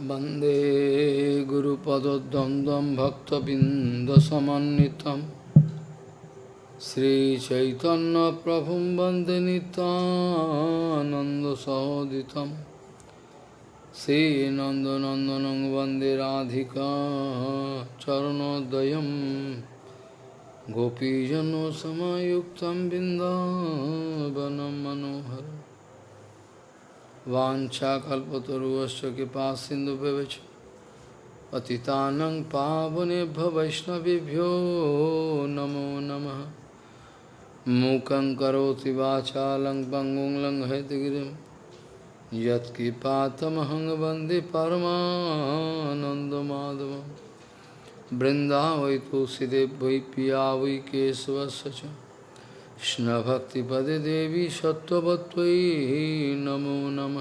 वंदे गुरुपदद्वन्द्वं भक्तबिन्दसमन्वितं। श्रीचैतन्यप्रभुं वंदे नितानन्दसहोदितं श्रीनन्दनन्दनं वंदे राधिका चरणोदयं। गोपीजनसमयुक्तं बिन्दावनं मनोहरम्। वाञ्छाकल्पतरुश्च कृपा सिन्धुभ्यश्च पतितानं पावनेभ्य वैष्णवेभ्यो नमो नमः। मूकं करोति वाचालं पङ्गुं लङ्घयतगिरिं यत्कृपातमहं वंदे परमानन्दमाधवं बृन्दावै तुलसीदेव वै पिया वै केशवस्य च। কৃষ্ণভক্তিপদে দেবী সত্যবত্তয়ী নমো নম।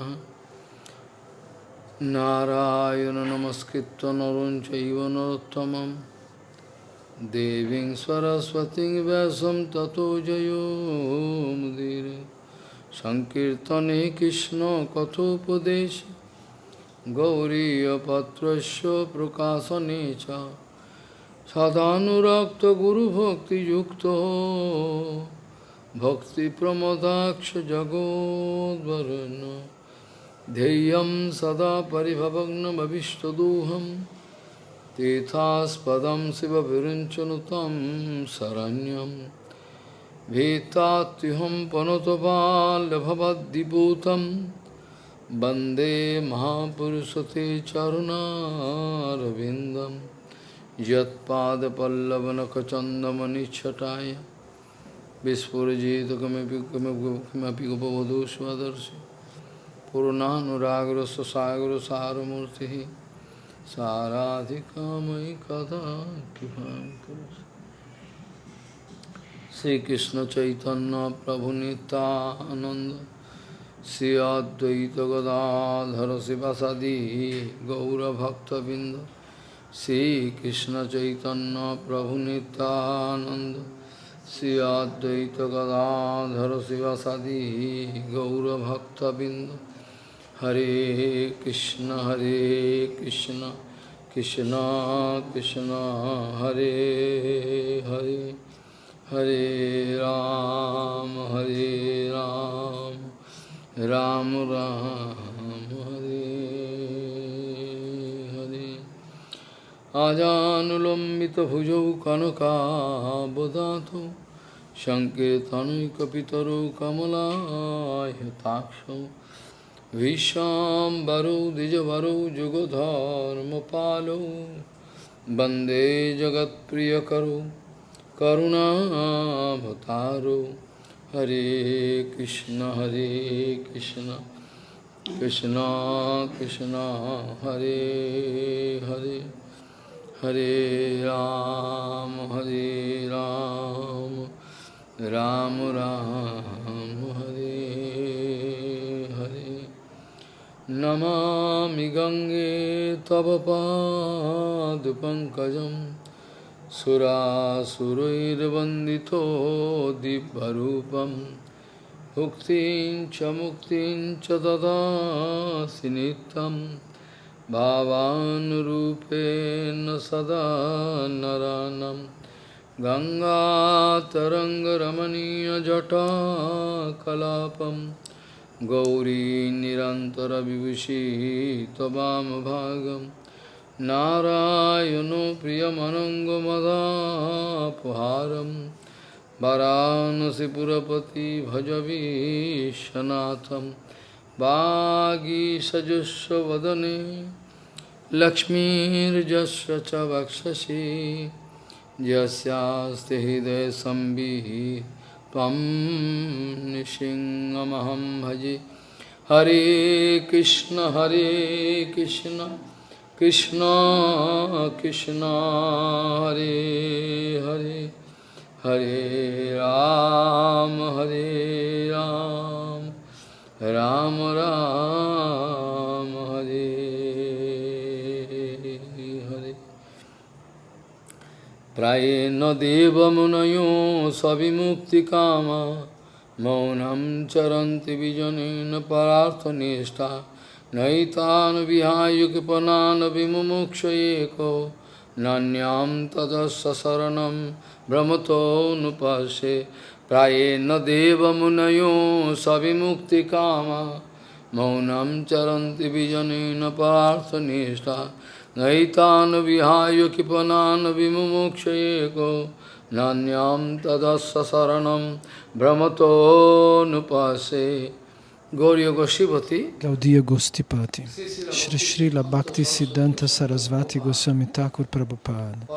নারায়ণ নমস্কৃত নরঞ্চৈব নরোত্তম দেবী সরস্বতী ব্যাসম ততো জয়োমুদীর সংকীর্তনে কৃষ্ণ কথোপদেশ। গৌরীপত্র প্রকাশনে চ। সদানুরক্ত গুরুভক্তিযুক্ত। भक्तिप्रमदाक्ष जगोद्वरुन् ध्येयं सदा परिभवग्नमभिष्टदोहं तीर्थास्पदं शिवविरुञ्चनुतं शरण्यं भीतात्युहं पनुतपाल्यभवद्दिपूतं वन्दे महापुरुषते चरुणारविन्दं यत्पादपल्लवनखचन्दमनिच्छटाय विस्फुजित किमपि गोपवधू स्वदर्शि पूर्णानुरागर सागर सारमूर्ति साराधिकामयि कदा कृपा श्रीकृष्ण चैतन्य प्रभु नित्यानंद श्री अद्वैत गदाधर शिवसदी गौरभक्तबिंद श्रीकृष्ण चैतन्य प्रभु नित्यानंद श्री अद्वैत गदाधर शिवसदी गौरभक्तबिंद हरे कृष्ण हरे कृष्ण कृष्ण कृष्ण, हरे हरे हरे राम हरे राम राम राम, हरे आजानुलम्बितभुजौ कनकाबदातौ सङ्कीर्तनैकपितरौ कमलायताक्षौ विश्वाम्बरौ, द्विजवरौ, जुगधर्मपालौ, वंदे जगत्प्रियकरौ करुणाभतारौ हरे कृष्ण हरे कृष्ण कृष्ण कृष्ण, हरे हरे। हरे राम हरे राम राम राम हरे हरे नमामि गङ्गे तव पादपङ्कजं सुरासुरैर्वन्दितो दिव्यरूपं मुक्तिं च मुक्तिं च ददासि नित्यं भावानुरूपेण सदा नरानं गङ्गातरङ्गरमणीयजटाकलापं गौरी निरन्तरविभूषी त्ववामभागं नारायणो प्रियमनङ्गमदापहारं वरानसिपुरपति भजवीशनाथं वागीसजुस्वदने लक्ष्मीर्जस्य च वक्षसि यस्यास्ति हृदयसंविः त्वं नृसिंहमहं भजे हरे कृष्ण हरे कृष्ण कृष्ण कृष्ण हरे हरे हरे राम हरे राम राम राम हरे हरे प्रायेण देवमुनयो सविमुक्तिकामा मौनं चरन्ति विजनेन परार्थनिष्ठा नैतान् विहाय कृपणान् विमुमुक्षयेको नान्यां तदस्य शरणं प्राएन देव मुनयो सभी मुक्ति काम। मौनम चरंति बीजन पार्थ निष्ठा। नईतान विहाय कृपनान विमुक्ष नान्याम तदस शरण भ्रम तो नुपे गौरी गोस्वती गौदीय गोस्तीपति श्री श्री लक्ति सिद्धांत सरस्वती गोस्वामी ठाकुर प्रभुपाद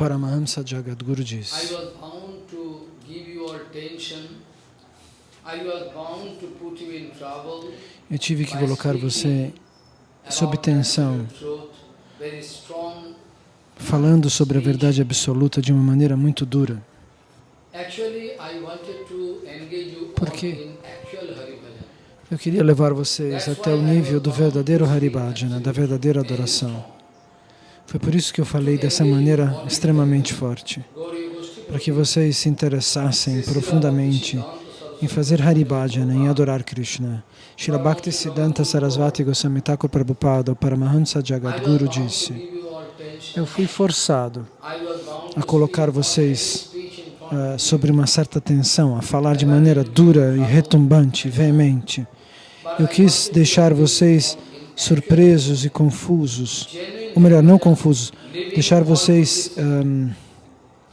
परमहंस जगद गुरुजी Eu tive que colocar você sob tensão, falando sobre a verdade absoluta de uma maneira muito dura. Porque eu queria levar vocês até o nível do verdadeiro Haribhajana, da verdadeira adoração. Foi por isso que eu falei dessa maneira extremamente forte, para que vocês se interessassem profundamente em fazer Haribhajana, em adorar Krishna. Srila Bhakti Siddhanta Sarasvati Goswami Thakur Prabhupada, o Paramahansa Jagadguru, disse Eu fui forçado a colocar vocês uh, sobre uma certa tensão, a falar de maneira dura e retumbante, veemente. Eu quis deixar vocês surpresos e confusos, ou melhor, não confusos, deixar vocês um,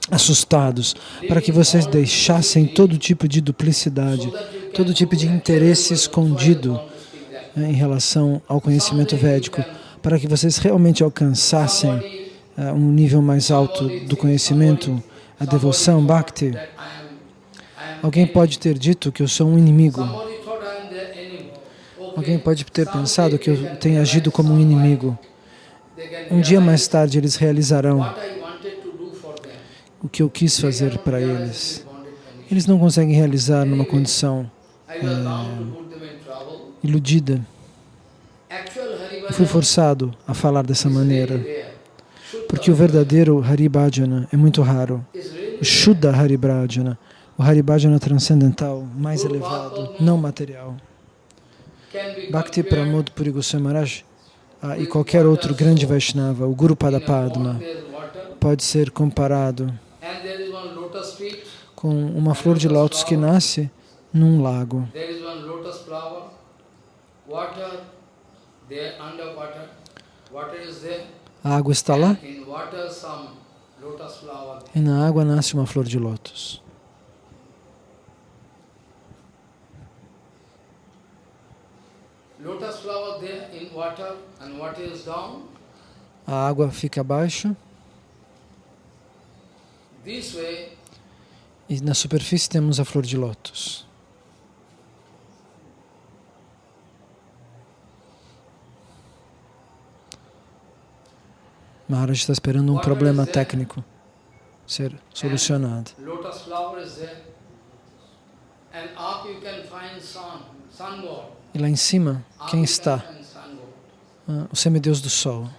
assustados, para que vocês deixassem todo tipo de duplicidade, todo tipo de interesse escondido né, em relação ao conhecimento védico, para que vocês realmente alcançassem uh, um nível mais alto do conhecimento, a devoção, bhakti. Alguém pode ter dito que eu sou um inimigo. Alguém pode ter pensado que eu tenho agido como um inimigo. Um dia mais tarde eles realizarão o que eu quis fazer para eles. Eles não conseguem realizar numa condição é, iludida. Eu fui forçado a falar dessa maneira, porque o verdadeiro Haribhajana é muito raro. O Shuddha Haribhajana, o Haribhajana transcendental, mais elevado, não material. Bhakti Pramod Puri Goswami Maharaj ah, e qualquer outro grande Vaishnava, o Guru Padapadma, pode ser comparado com uma flor de lótus que nasce num lago. A água está lá? E na água nasce uma flor de lótus. A água fica abaixo. E na superfície temos a flor de lótus. Maharaj está esperando um problema técnico ser solucionado. E lá em cima, quem está? Ah, o semideus do sol.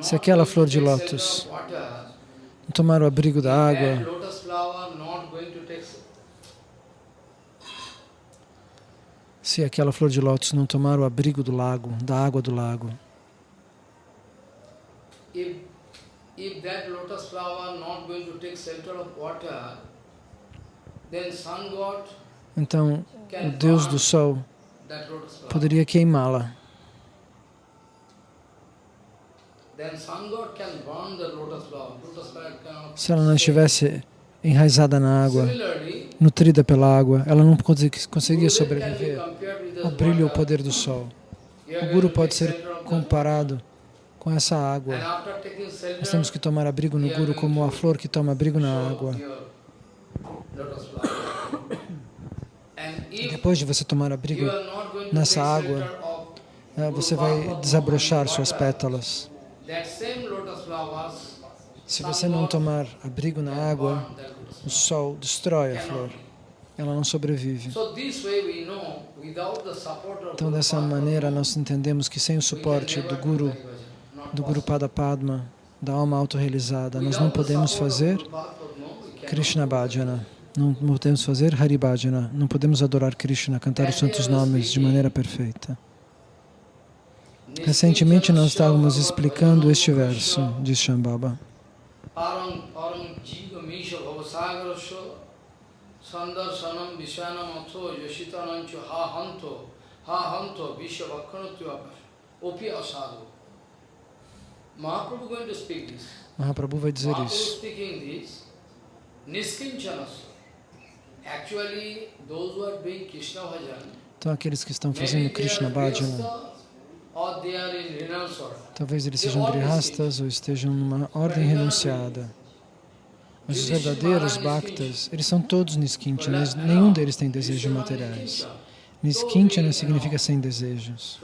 Se aquela flor de lótus tomar o abrigo da água, se aquela flor de lótus não tomar o abrigo do lago, da água do lago, if that lotus flower not going to take shelter of water, then sun god então, o Deus do Sol poderia queimá-la. Se ela não estivesse enraizada na água, nutrida pela água, ela não conseguia sobreviver ao brilho e ao poder do Sol. O Guru pode ser comparado com essa água. Nós temos que tomar abrigo no Guru como a flor que toma abrigo na água. Depois de você tomar abrigo nessa água, eh, você vai desabrochar suas pétalas. Se você não tomar abrigo na água, o sol destrói a flor. Ela não sobrevive. Então, dessa maneira, nós entendemos que sem o suporte do Guru, do Guru Pada Padma, da alma autorrealizada, nós não podemos fazer Krishna Bhajana Não podemos fazer Haribhajana, não podemos adorar Krishna, cantar os santos nomes de maneira perfeita. Recentemente nós estávamos explicando este verso de Shambhava. Mahaprabhu vai dizer isso. então aqueles que estão fazendo Krishna Bhajana, talvez eles sejam grihastas ou estejam numa ordem renunciada. Mas os verdadeiros bhaktas, eles são todos niskinchanas, nenhum deles tem desejos materiais. Niskinchana significa sem desejos.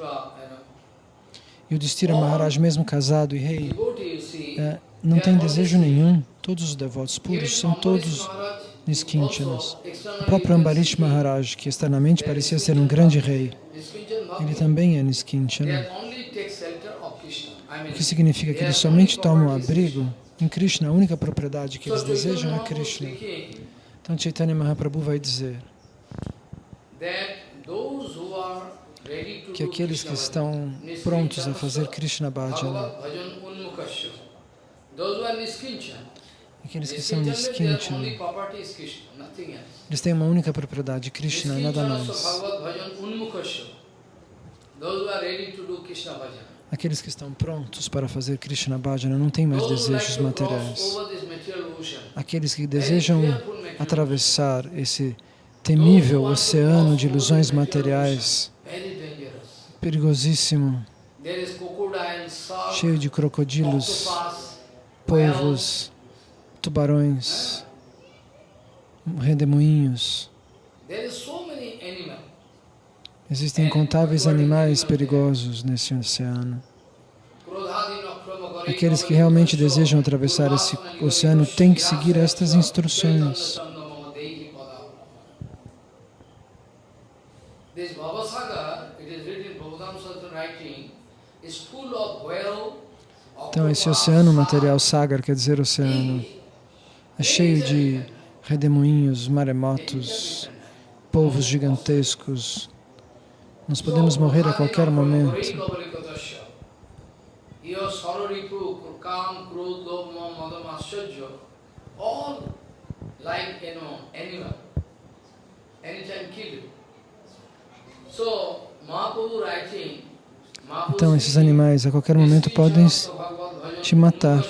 E o Distira Maharaj, mesmo casado e rei, é, não tem desejo nenhum. Todos os devotos puros são todos niskinchanas. O próprio Ambarish Maharaj, que externamente parecia ser um grande rei, ele também é niskinchana. O que significa que eles somente tomam abrigo em Krishna, a única propriedade que eles desejam é Krishna. Então Chaitanya Mahaprabhu vai dizer que aqueles que estão prontos a fazer Krishna Bhajana, aqueles que são Niskinchana, eles têm uma única propriedade, Krishna, nada mais. Aqueles que estão prontos para fazer Krishna Bhajana não têm mais desejos materiais. Aqueles que desejam atravessar esse temível oceano de ilusões materiais, perigosíssimo, cheio de crocodilos, polvos, tubarões, redemoinhos. Existem incontáveis animais perigosos nesse oceano. Aqueles que realmente desejam atravessar esse oceano têm que seguir estas instruções. Então, esse oceano material, Sagar, quer dizer oceano, é cheio de redemoinhos, maremotos, polvos gigantescos, nós podemos morrer a qualquer momento. Então, esses animais a qualquer momento podem te matar.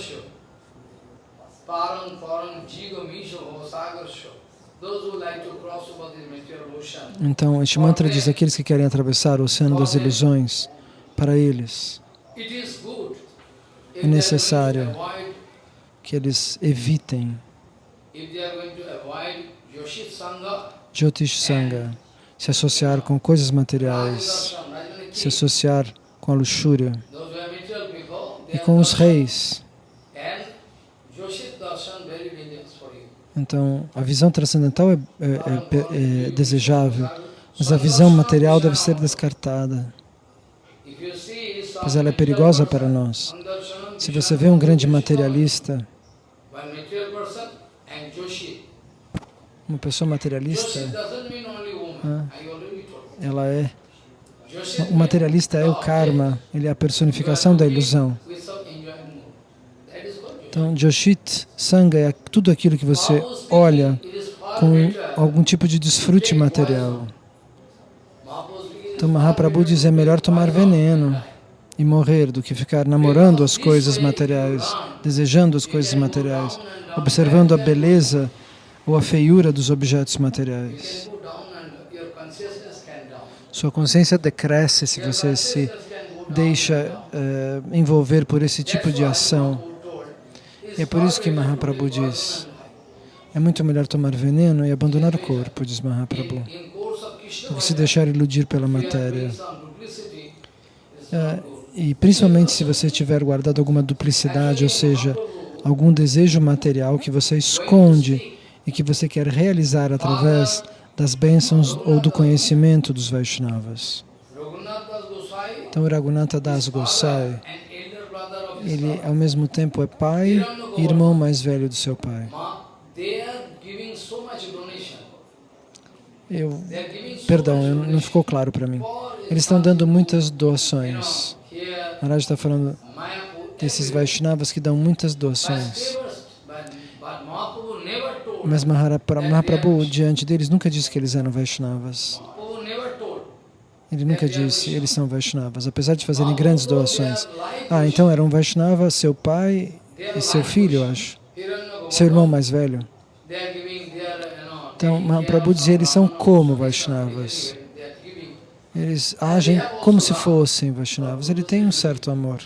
Então, este mantra diz, aqueles que querem atravessar o oceano das ilusões, para eles é necessário que eles evitem Jyotish Sangha, se associar com coisas materiais, se associar com a luxúria e com os reis. Então, a visão transcendental é, é, é, é desejável, mas a visão material deve ser descartada, pois ela é perigosa para nós. Se você vê um grande materialista, uma pessoa materialista, ela é, o materialista é o karma, ele é a personificação da ilusão. Então, Joshit Sangha é tudo aquilo que você olha com algum tipo de desfrute material. Então, Mahaprabhu diz, é melhor tomar veneno e morrer do que ficar namorando as coisas materiais, desejando as coisas materiais, observando a beleza ou a feiura dos objetos materiais. Sua consciência decresce se você se deixa uh, envolver por esse tipo de ação. E é por isso que Mahaprabhu diz, é muito melhor tomar veneno e abandonar o corpo, diz Mahaprabhu, do que se deixar iludir pela matéria. É, e principalmente se você tiver guardado alguma duplicidade, ou seja, algum desejo material que você esconde e que você quer realizar através das bênçãos ou do conhecimento dos Vaishnavas. Então, Raghunatha Das Gosai ele ao mesmo tempo é pai e irmão mais velho do seu pai. Eu, perdão, não ficou claro para mim. Eles estão dando muitas doações. Maharaj está falando desses Vaishnavas que dão muitas doações. Mas Mahaprabhu, diante deles, nunca disse que eles eram Vaishnavas. Ele nunca disse, eles são Vaishnavas, apesar de fazerem grandes doações. Ah, então eram Vaishnava, seu pai e seu filho, acho. Seu irmão mais velho. Então, Mahaprabhu dizia, eles são como Vaishnavas. Eles agem como se fossem Vaishnavas. Ele tem um certo amor.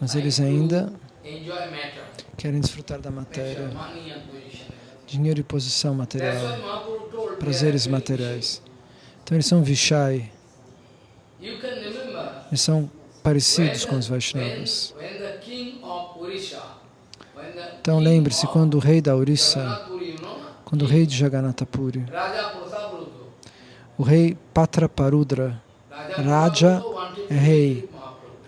Mas eles ainda querem desfrutar da matéria, dinheiro e posição material, prazeres materiais. Então eles são Vishai. Eles são parecidos com os Vaishnavas. Então lembre-se, quando o rei da Orissa, quando o rei de Jagannatha Puri, o rei Patraparudra, Raja é rei,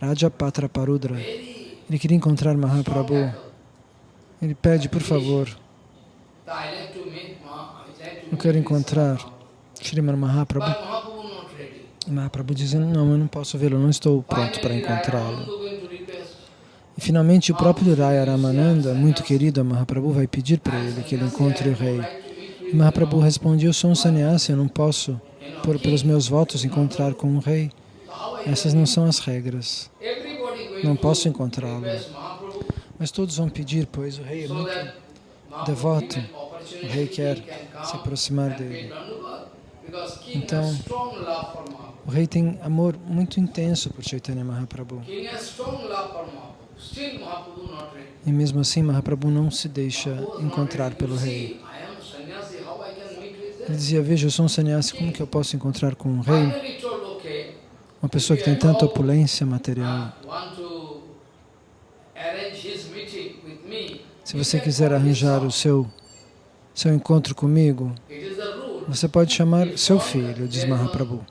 Raja Patraparudra, ele queria encontrar Mahaprabhu. Ele pede, por favor, eu quero encontrar Sriman Mahaprabhu. Mahaprabhu dizendo, não, eu não posso vê-lo, não estou pronto para encontrá-lo. E finalmente o próprio Raya Ramananda, muito querido a Mahaprabhu, vai pedir para ele que ele encontre o rei. E Mahaprabhu responde, eu sou um sannyasi, eu não posso, por, pelos meus votos, encontrar com o rei. Essas não são as regras. Não posso encontrá-lo. Mas todos vão pedir, pois o rei é muito devoto. O rei quer se aproximar dele. Então, o rei tem amor muito intenso por Chaitanya Mahaprabhu. E mesmo assim, Mahaprabhu não se deixa encontrar pelo rei. Ele dizia, veja, eu sou um sannyasi, como que eu posso encontrar com um rei? Uma pessoa que tem tanta opulência material. Se você quiser arranjar o seu, seu encontro comigo, você pode chamar seu filho, diz Mahaprabhu.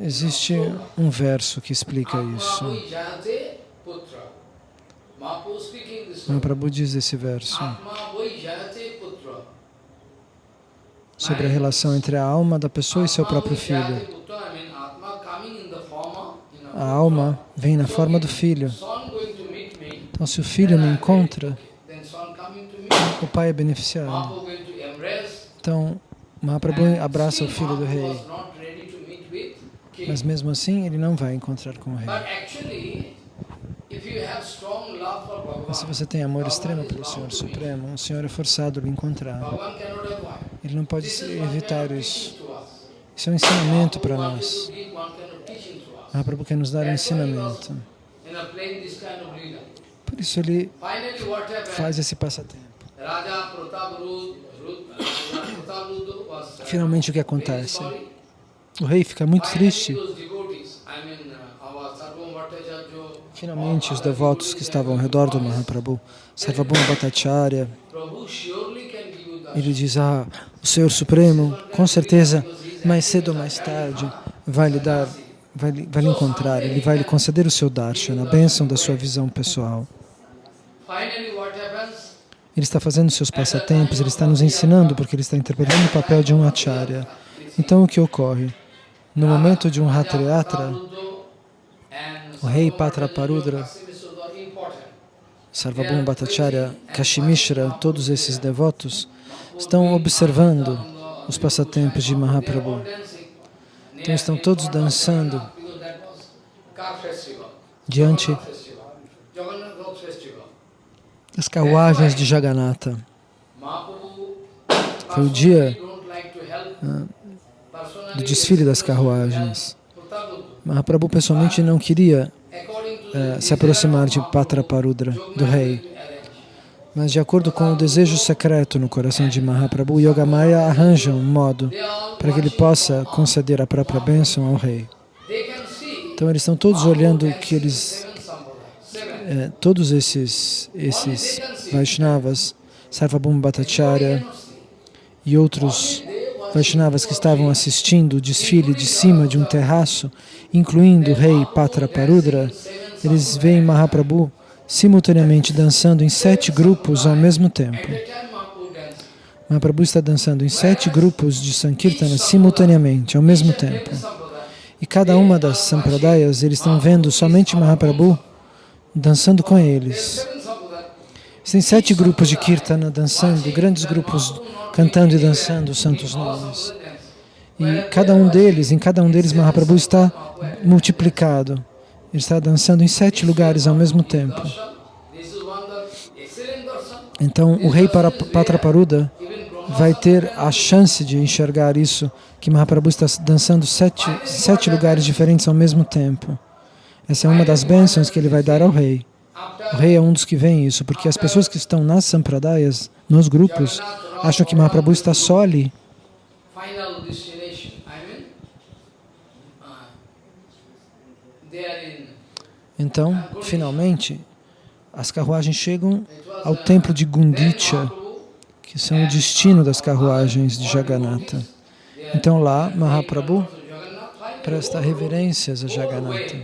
Existe um verso que explica isso. Mahaprabhu diz esse verso sobre a relação entre a alma da pessoa e seu próprio filho. A alma vem na forma do filho. Então, se o filho me encontra, o pai é beneficiado. Então, Mahaprabhu abraça o filho do rei. Mas mesmo assim, ele não vai encontrar com o rei. Mas se você tem amor extremo pelo Senhor Supremo, o Senhor é forçado a lhe encontrar. Ele não pode evitar isso. Isso é um ensinamento para nós. Mahaprabhu quer nos dar um ensinamento. Por isso ele faz esse passatempo. Finalmente o que acontece? O rei fica muito triste. Finalmente os devotos que estavam ao redor do Mahaprabhu, Sarvabhuma Bhattacharya, ele diz, ah, o Senhor Supremo, com certeza, mais cedo ou mais tarde, vai lhe dar, vai, vai lhe encontrar, ele vai lhe conceder o seu darshan, a bênção da sua visão pessoal. Ele está fazendo seus passatempos, ele está nos ensinando porque ele está interpretando o papel de um acharya. Então o que ocorre? No momento de um Hatriyatra, o rei Patraparudra, Sarvabhuma Bhattacharya, Kashimishra, todos esses devotos, estão observando os passatempos de Mahaprabhu. Então estão todos dançando diante as carruagens de Jagannatha. Foi o dia uh, do desfile das carruagens. Mahaprabhu pessoalmente não queria uh, se aproximar de Patraparudra, do rei. Mas de acordo com o desejo secreto no coração de Mahaprabhu, Yogamaya arranja um modo para que ele possa conceder a própria bênção ao rei. Então eles estão todos olhando que eles é, todos esses, esses Vaishnavas, Sarvabhuma Bhattacharya e outros Vaishnavas que estavam assistindo o desfile de cima de um terraço, incluindo o rei Patraparudra, eles veem Mahaprabhu simultaneamente dançando em sete grupos ao mesmo tempo. Mahaprabhu está dançando em sete grupos de Sankirtana simultaneamente, ao mesmo tempo. E cada uma das Sampradayas, eles estão vendo somente Mahaprabhu dançando com eles. Tem sete grupos de Kirtana dançando, grandes grupos cantando e dançando os santos nomes. E cada um deles, em cada um deles, Mahaprabhu está multiplicado. Ele está dançando em sete lugares ao mesmo tempo. Então, o rei Patraparuda vai ter a chance de enxergar isso, que Mahaprabhu está dançando sete, sete lugares diferentes ao mesmo tempo. Essa é uma das bênçãos que ele vai dar ao rei. O rei é um dos que vê isso, porque as pessoas que estão nas sampradayas, nos grupos, acham que Mahaprabhu está só ali. Então, finalmente, as carruagens chegam ao templo de Gundicha, que são o destino das carruagens de Jagannatha. Então lá, Mahaprabhu presta reverências a Jagannatha.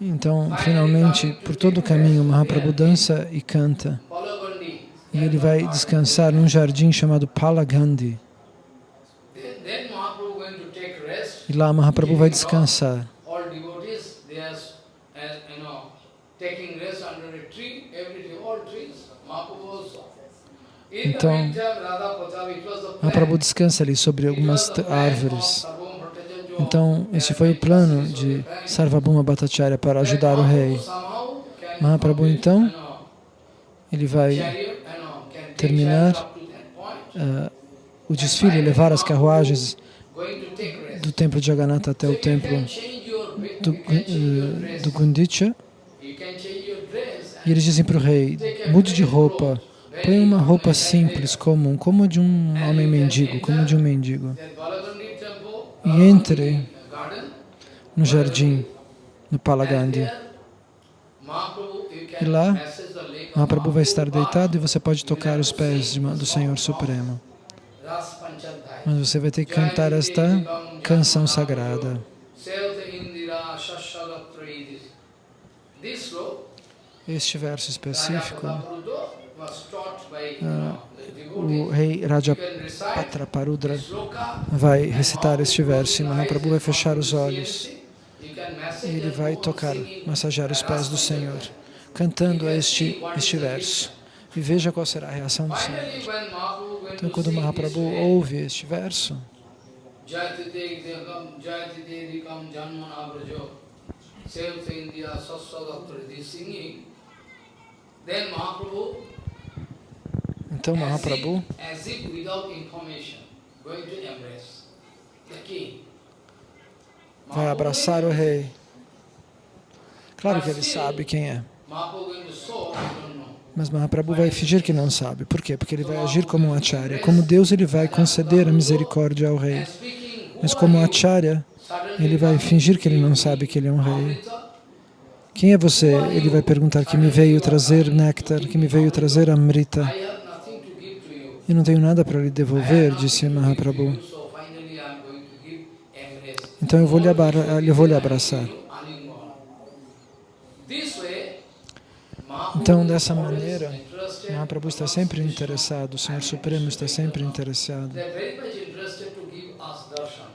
Então, finalmente, por todo o caminho, Mahaprabhu dança e canta. E ele vai descansar num jardim chamado Palagandhi. E lá Mahaprabhu vai descansar. Então, Mahaprabhu descansa ali sobre algumas árvores. Então, esse foi o plano de Sarvabhuma Bhattacharya para ajudar o rei. Mahaprabhu, então, ele vai terminar uh, o desfile, levar as carruagens do templo de Jagannatha até o templo do, uh, do Gundicha. E eles dizem para o rei, mude de roupa, põe uma roupa simples, comum, como de um homem mendigo, como de um mendigo. E entre no jardim, no Palagandhi. E lá, Mahaprabhu vai estar deitado e você pode tocar os pés do Senhor Supremo. Mas você vai ter que cantar esta canção sagrada. Este verso específico, uh, o rei Raja Patraparudra vai recitar este verso e Mahaprabhu vai fechar os olhos e ele vai tocar, massagear os pés do Senhor, cantando este, este verso. E veja qual será a reação do Senhor. Então, quando Mahaprabhu ouve este verso, então Mahaprabhu vai abraçar o rei. Claro que ele sabe quem é. Mas Mahaprabhu vai fingir que não sabe. Por quê? Porque ele vai agir como um acharya. Como Deus, ele vai conceder a misericórdia ao rei. Mas como acharya, ele vai fingir que ele não sabe que ele é um rei. Quem é você? Ele vai perguntar que me veio trazer néctar, que me veio trazer amrita. Eu não tenho nada para lhe devolver, disse Mahaprabhu. Então eu vou lhe, eu vou lhe abraçar. Então, dessa maneira, Mahaprabhu está sempre interessado, o Senhor Supremo está sempre interessado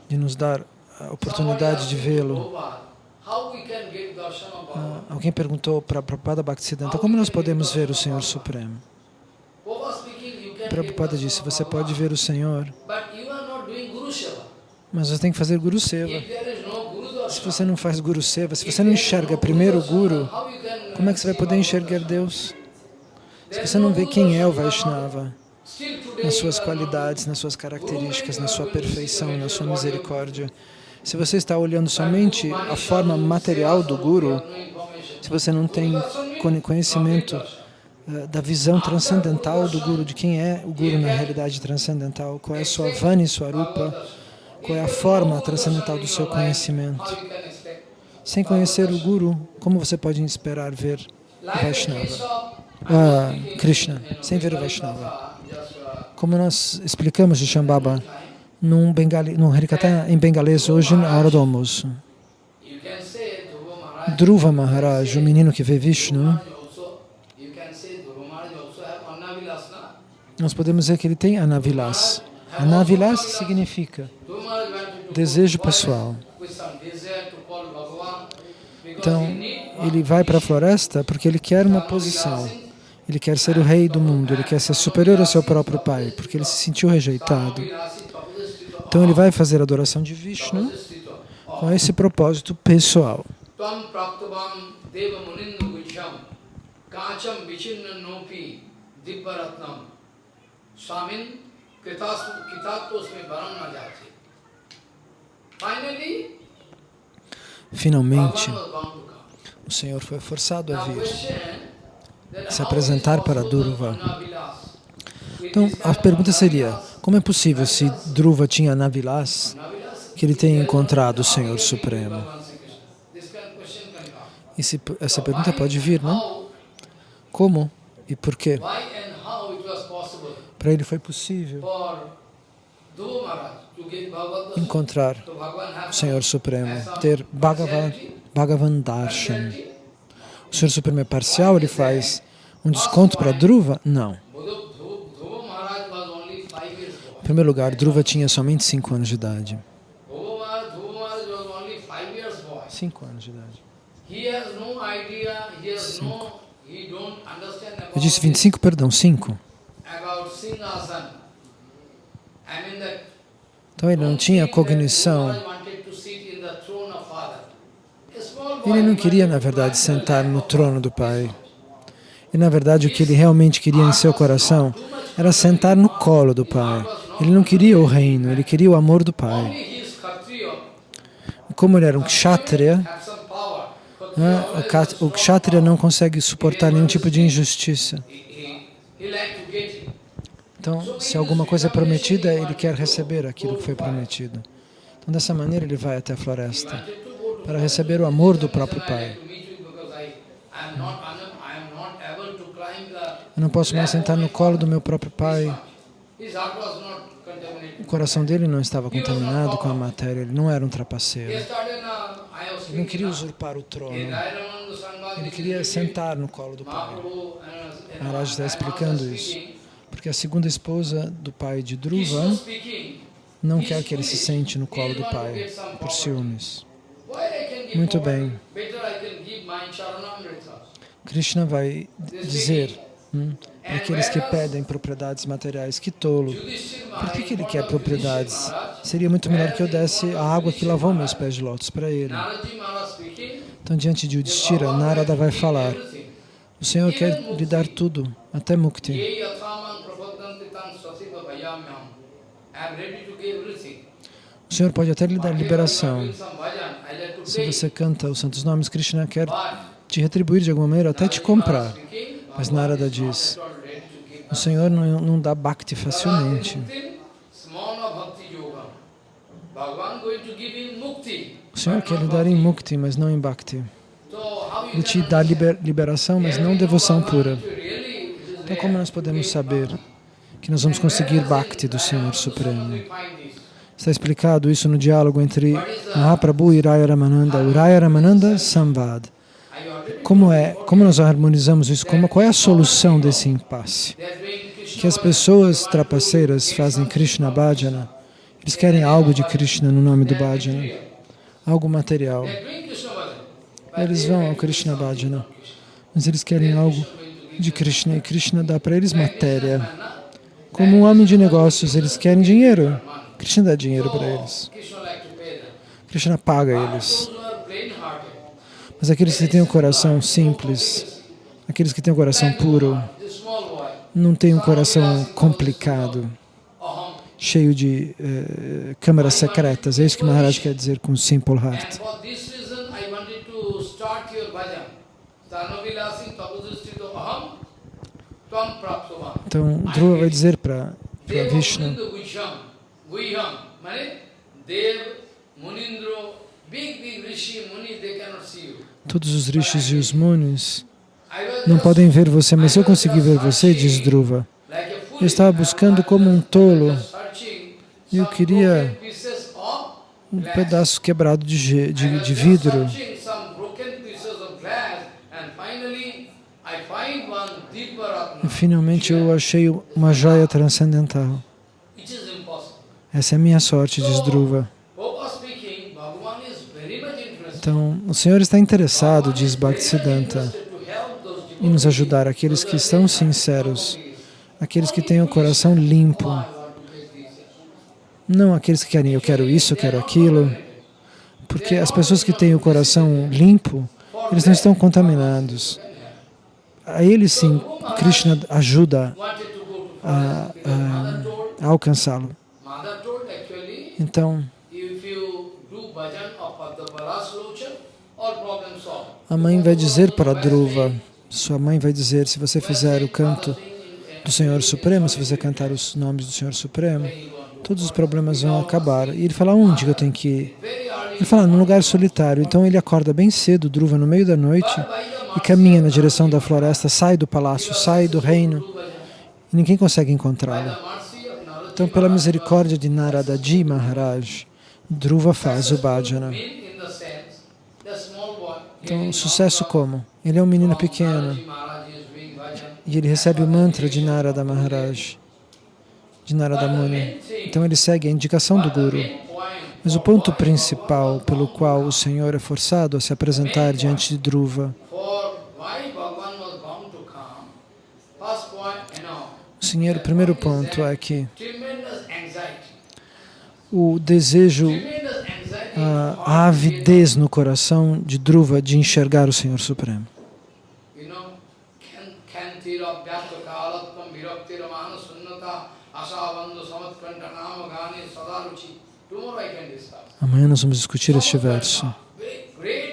de nos dar a oportunidade de vê-lo. Ah, alguém perguntou para Prabhupada Bhaktisiddhanta, como nós podemos ver o Senhor Supremo? Prabhupada disse, você pode ver o Senhor, mas você tem que fazer Guru Seva. Se você não faz Guru Seva, se você não enxerga primeiro o Guru, como é que você vai poder enxergar Deus? Se você não vê quem é o Vaishnava, nas suas qualidades, nas suas características, na sua perfeição, na sua misericórdia, se você está olhando somente a forma material do Guru, se você não tem conhecimento da visão transcendental do Guru, de quem é o Guru na realidade transcendental, qual é a sua Vani Swarupa, qual é a forma transcendental do seu conhecimento. Sem conhecer o Guru, como você pode esperar ver o Vaishnava? Ah, Krishna, sem ver o Vaishnava. Como nós explicamos de Shambhava, num, bengali, num Harikata em bengalês hoje na hora do almoço. Dhruva Maharaj, o menino que vê Vishnu, nós podemos dizer que ele tem anavilas. Anavilas significa desejo pessoal. Então, ele vai para a floresta porque ele quer uma posição. Ele quer ser o rei do mundo, ele quer ser superior ao seu próprio pai, porque ele se sentiu rejeitado. Então ele vai fazer a adoração de Vishnu com esse propósito pessoal. Finalmente, o Senhor foi forçado a vir, se apresentar para Durva. Então, a pergunta seria, como é possível, se Dhruva tinha Navilas, que ele tenha encontrado o Senhor Supremo? Esse, essa pergunta pode vir, não? Como e por quê? Para ele foi possível encontrar o Senhor Supremo, ter Bhagavan, Bhagavan Darshan. O Senhor Supremo é parcial, ele faz um desconto para Dhruva? Não. Em primeiro lugar, Dhruva tinha somente 5 anos de idade. 5 anos de idade. Cinco. Eu disse 25, perdão, 5. Então ele não tinha cognição. Ele não queria, na verdade, sentar no trono do Pai. E, na verdade, o que ele realmente queria em seu coração era sentar no colo do Pai. Ele não queria o reino, ele queria o amor do Pai. Como ele era um kshatriya, né, o kshatriya não consegue suportar nenhum tipo de injustiça. Então, se alguma coisa é prometida, ele quer receber aquilo que foi prometido. Então, dessa maneira, ele vai até a floresta para receber o amor do próprio Pai. Eu não posso mais sentar no colo do meu próprio Pai. O coração dele não estava contaminado com a matéria, ele não era um trapaceiro. Ele não queria usurpar o trono. Ele queria sentar no colo do Pai. Maharaj está explicando isso. Porque a segunda esposa do pai de Dhruva não quer que ele se sente no colo do pai, por ciúmes. Muito bem. Krishna vai dizer hum, para aqueles que pedem propriedades materiais, que tolo. Por que, que ele quer propriedades? Seria muito melhor que eu desse a água que lavou meus pés de lótus para ele. Então, diante de Yudhishthira, Narada vai falar, o Senhor quer lhe dar tudo, até Mukti. O Senhor pode até lhe dar liberação. Se você canta os santos nomes, Krishna quer te retribuir de alguma maneira, até te comprar. Mas Narada diz, o Senhor não, não dá bhakti facilmente. O Senhor quer lhe dar em mukti, mas não em bhakti. Ele te dá liber, liberação, mas não devoção pura. Então como nós podemos saber que nós vamos conseguir bhakti do Senhor Supremo? Está explicado isso no diálogo entre Mahaprabhu e Raya Ramananda, o Raya Ramananda Samvad. Como é, como nós harmonizamos isso? Como, qual é a solução desse impasse? Que as pessoas trapaceiras fazem Krishna Bhajana, eles querem algo de Krishna no nome do Bhajana, algo material. Eles vão ao Krishna Bhajana, mas eles querem algo de Krishna e Krishna dá para eles matéria. Como um homem de negócios, eles querem dinheiro. Krishna dá dinheiro para eles. Krishna paga eles. Mas aqueles que têm o um coração simples, aqueles que têm o um coração puro, não têm um coração complicado, cheio de uh, câmaras secretas. É isso que Maharaj quer dizer com simple heart. Então, Dhruva vai dizer para Vishnu. Todos os rishis e os munis não podem ver você, mas eu consegui ver você, diz Dhruva. Eu estava buscando como um tolo. e eu queria um pedaço quebrado de, de, de vidro. one Dipa Ratna, E finalmente eu achei uma joia transcendental. Essa é a minha sorte, diz Dhruva. Então, o Senhor está interessado, diz Bhaktisiddhanta, em nos ajudar, aqueles que estão sinceros, aqueles que têm o coração limpo, não aqueles que querem eu quero isso, eu quero aquilo, porque as pessoas que têm o coração limpo, eles não estão contaminados. A eles sim, Krishna ajuda a, a, a alcançá-lo. Então, a mãe vai dizer para Dhruva, sua mãe vai dizer, se você fizer o canto do Senhor Supremo, se você cantar os nomes do Senhor Supremo, todos os problemas vão acabar. E ele fala, onde que eu tenho que ir? Ele fala, num lugar solitário. Então ele acorda bem cedo, Dhruva, no meio da noite, e caminha na direção da floresta, sai do palácio, sai do reino, e ninguém consegue encontrá-lo. Então, pela misericórdia de Naradaji Maharaj, Dhruva faz o bhajana. Então, sucesso como? Ele é um menino pequeno, e ele recebe o mantra de Narada Maharaj, de Narada Muni. Então ele segue a indicação do Guru. Mas o ponto principal pelo qual o Senhor é forçado a se apresentar diante de Dhruva, for why Bhagavan was bound to come, first point, you o primeiro ponto é que o desejo, a, a avidez no coração de Dhruva de enxergar o Senhor Supremo. Amanhã nós vamos discutir este verso.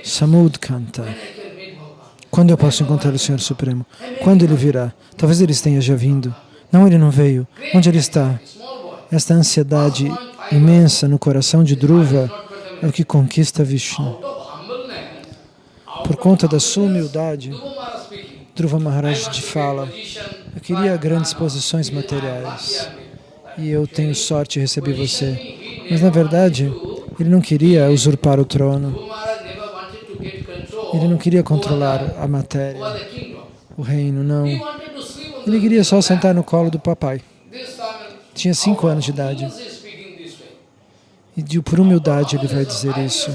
Samud Kanta. when I can meet Bhagavan. Quando eu posso encontrar o Senhor Supremo? Quando ele virá? Talvez ele tenha já vindo. Não, ele não veio. Onde ele está? Esta ansiedade imensa no coração de Dhruva é o que conquista Vishnu. Por conta da sua humildade, Dhruva Maharaj te fala, eu queria grandes posições materiais e eu tenho sorte de receber você. Mas na verdade, ele não queria usurpar o trono, ele não queria controlar a matéria, o reino, não. Ele queria só sentar no colo do papai. Tinha cinco anos de idade. E por humildade ele vai dizer isso.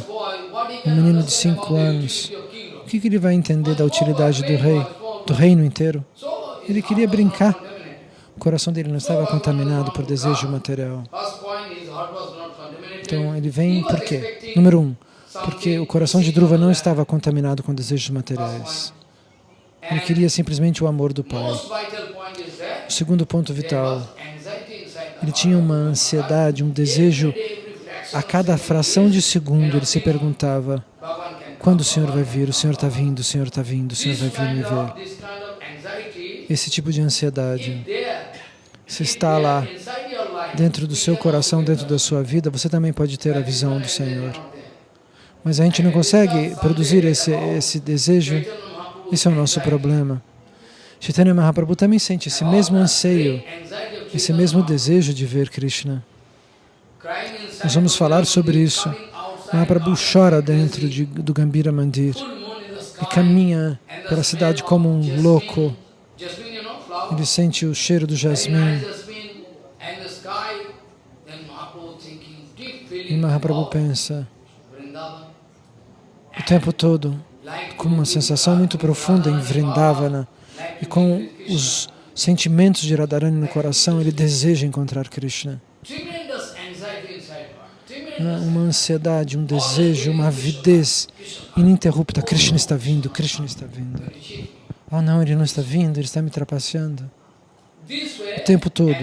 Um menino de cinco anos. O que, que ele vai entender da utilidade do rei, do reino inteiro? Ele queria brincar. O coração dele não estava contaminado por desejo material. Então ele vem por quê? Número um, porque o coração de Dhruva não estava contaminado com desejos materiais. Ele queria simplesmente o amor do pai. O segundo ponto vital, ele tinha uma ansiedade, um desejo. A cada fração de segundo ele se perguntava, quando o Senhor vai vir? O Senhor está vindo, o Senhor está vindo, o Senhor vai vir me ver. Esse tipo de ansiedade, se está lá dentro do seu coração, dentro da sua vida, você também pode ter a visão do Senhor. Mas a gente não consegue produzir esse, esse desejo, esse é o nosso problema. Chaitanya Mahaprabhu também sente esse mesmo anseio, esse mesmo desejo de ver Krishna. Nós vamos falar sobre isso. Mahaprabhu chora dentro de, do Gambira Mandir e caminha pela cidade como um louco. Ele sente o cheiro do jasmim. E Mahaprabhu pensa o tempo todo com uma sensação muito profunda em Vrindavana e com os sentimentos de Radharani no coração, ele deseja encontrar Krishna. Uma ansiedade, um desejo, uma avidez ininterrupta. Krishna está vindo, Krishna está vindo. Oh não, ele não está vindo, ele está me trapaceando. O tempo todo.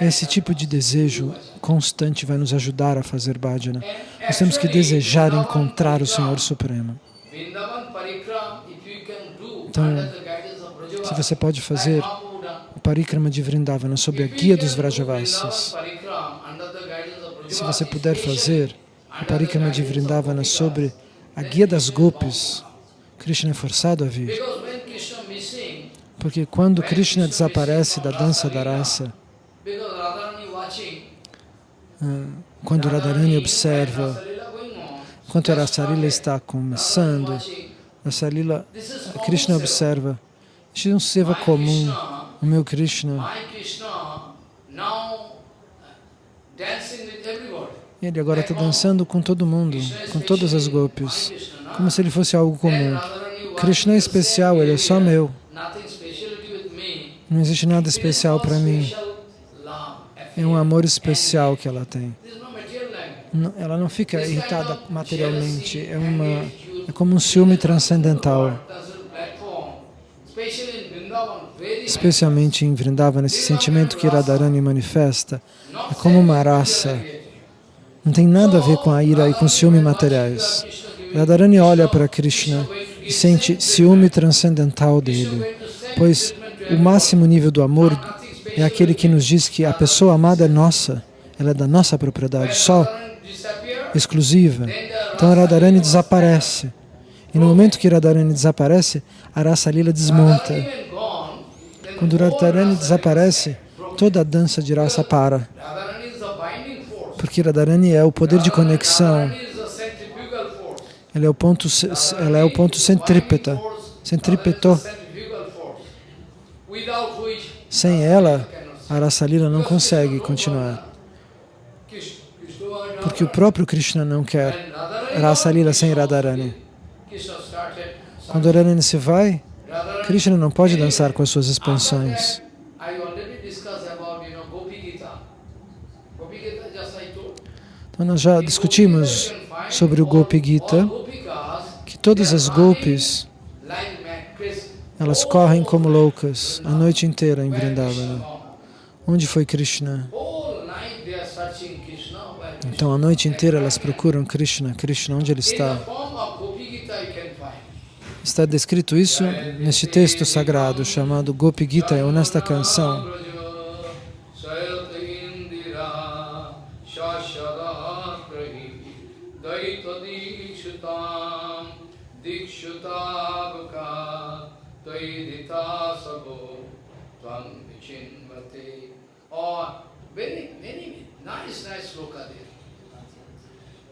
Esse tipo de desejo constante vai nos ajudar a fazer bhajana. Nós temos que desejar encontrar o Senhor Supremo. Então, Se você pode fazer o Parikrama de Vrindavana sob a guia dos do Vrajavasis, se você puder fazer o Parikrama de Vrindavana sobre a guia das Gopis, Krishna é forçado a vir. Porque quando Krishna desaparece da dança da raça, ah, quando Radharani observa, Rasalila enquanto a Rasarila está começando, Rasalila, Krishna observa. Isso é um seva comum. O meu Krishna, ele agora está dançando com todo mundo, com todas as golpes, como se ele fosse algo comum. Krishna é especial, ele é só meu. Não existe nada especial para mim. É um amor especial que ela tem. Ela não fica irritada materialmente, é, uma, é como um ciúme transcendental. Especialmente em Vrindavan, esse sentimento que Radharani manifesta é como uma raça. Não tem nada a ver com a ira e com ciúme materiais. Radharani olha para Krishna e sente ciúme transcendental dele, pois o máximo nível do amor é aquele que nos diz que a pessoa amada é nossa, ela é da nossa propriedade, só exclusiva. Então Radharani desaparece. E no momento que Radharani desaparece, a raça lila desmonta. Quando Radharani desaparece, toda a dança de raça para. Porque Radharani é o poder de conexão, ela é o ponto, ela é o ponto centrípeta, centrípeto. Sem ela, a raça lila não consegue continuar. Porque o próprio Krishna não quer raça lila sem Radharani. Quando Radharani se vai, Krishna não pode dançar com as suas expansões. Então nós já discutimos sobre o Gopi Gita, que todas as golpes, elas correm como loucas a noite inteira em Vrindavana. Onde foi Krishna? Então a noite inteira elas procuram Krishna, Krishna, onde ele está? Está descrito isso neste texto sagrado chamado Gopi Gita, ou nesta canção. Or very, very nice, nice sloka there.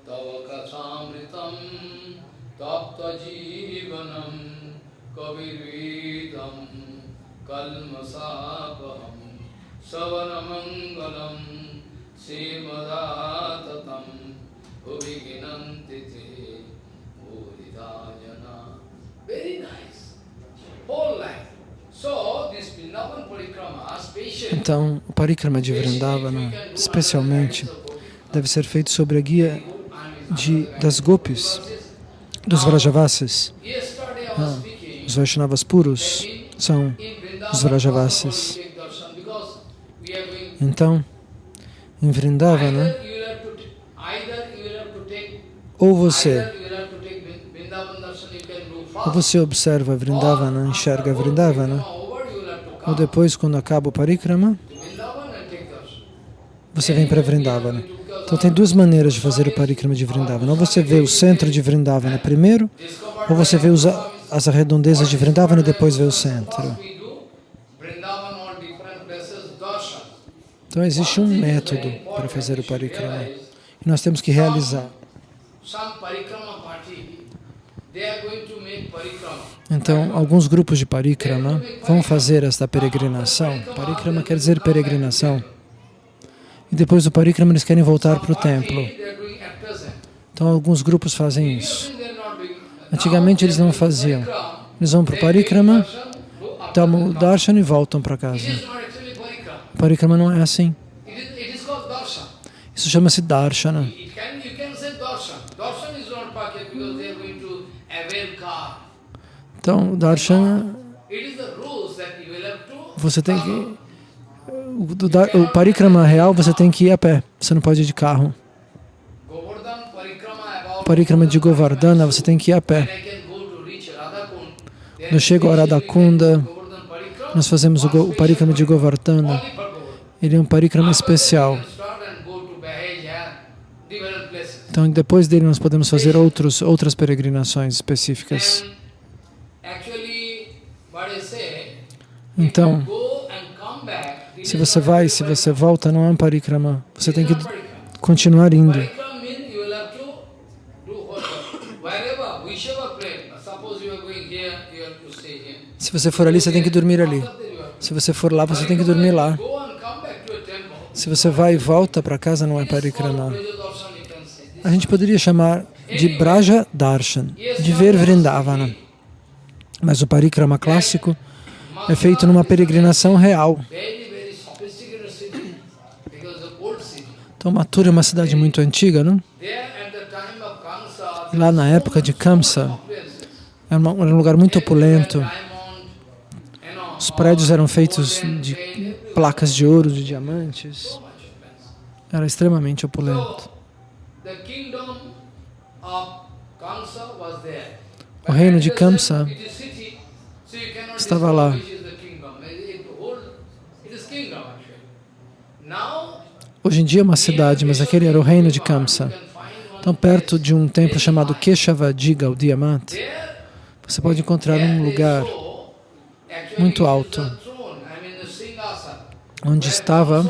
तव कथामृतं तप्तजीवनं कविर्वेदं कल्मषापहं सवनमङ्गलं श्रीमदाततं भुवि गिनन्ति ते भूरिदा जना Very nice. Whole life. Então, o parikrama de Vrindavana, especialmente, deve ser feito sobre a guia de, das gopis, dos Vrajavasis. Ah, os Vaishnavas puros são os Vrajavasis. Então, em Vrindavana, Either you você observa Vrindavana, enxerga Vrindavana, ou depois, quando acaba o parikrama, você vem para Vrindavana. Então tem duas maneiras de fazer o parikrama de Vrindavana. Ou você vê o centro de Vrindavana primeiro, ou você vê os, as redondezas de Vrindavana e depois vê o centro. Então existe um método para fazer o parikrama. E nós temos que realizar. Some parikrama party, they are going to make parikrama. Então, alguns grupos de parikrama vão fazer esta peregrinação. Parikrama quer dizer peregrinação. E depois do parikrama eles querem voltar para o templo. Então, alguns grupos fazem isso. Antigamente eles não faziam. Eles vão para o parikrama, tomam o darshan e voltam para casa. O parikrama não é assim. Isso chama-se darshana. It can, you can say darshan. Darshan is not packet because they are going to avail car. Então, o darshana, It is the rules that you will have to você tem que... O, o parikrama real você tem que ir a pé. Você não pode ir de carro. O parikrama de Govardhana você tem que ir a pé. Quando eu chego a Radhakunda, nós fazemos o, o parikrama de Govardhana. Ele é um parikrama especial. Então, depois dele nós podemos fazer outros, outras peregrinações específicas. And actually, what I say, Então, se você vai, se você volta, não é um parikrama. Você tem que continuar indo. Se você for ali, você tem que dormir ali. Se você for lá, você tem que dormir lá. Se você vai e volta para casa, não é parikrama. A gente poderia chamar de Braja Darshan, de ver Vrindavana. Mas o parikrama clássico é feito numa peregrinação real. Então, Mathura é uma cidade muito antiga, não? Lá na época de Kamsa, era uma- era um lugar muito opulento. Os prédios eram feitos de placas de ouro, de diamantes. Era extremamente opulento. O reino de Kamsa estava lá. which is the kingdom. It, it, whole, it is kingdom actually. Now, Hoje em dia é uma cidade, mas aquele era o reino de Kamsa. Então, perto de um templo chamado Keshavadiga, o Diamante, você pode encontrar um lugar muito alto. onde estava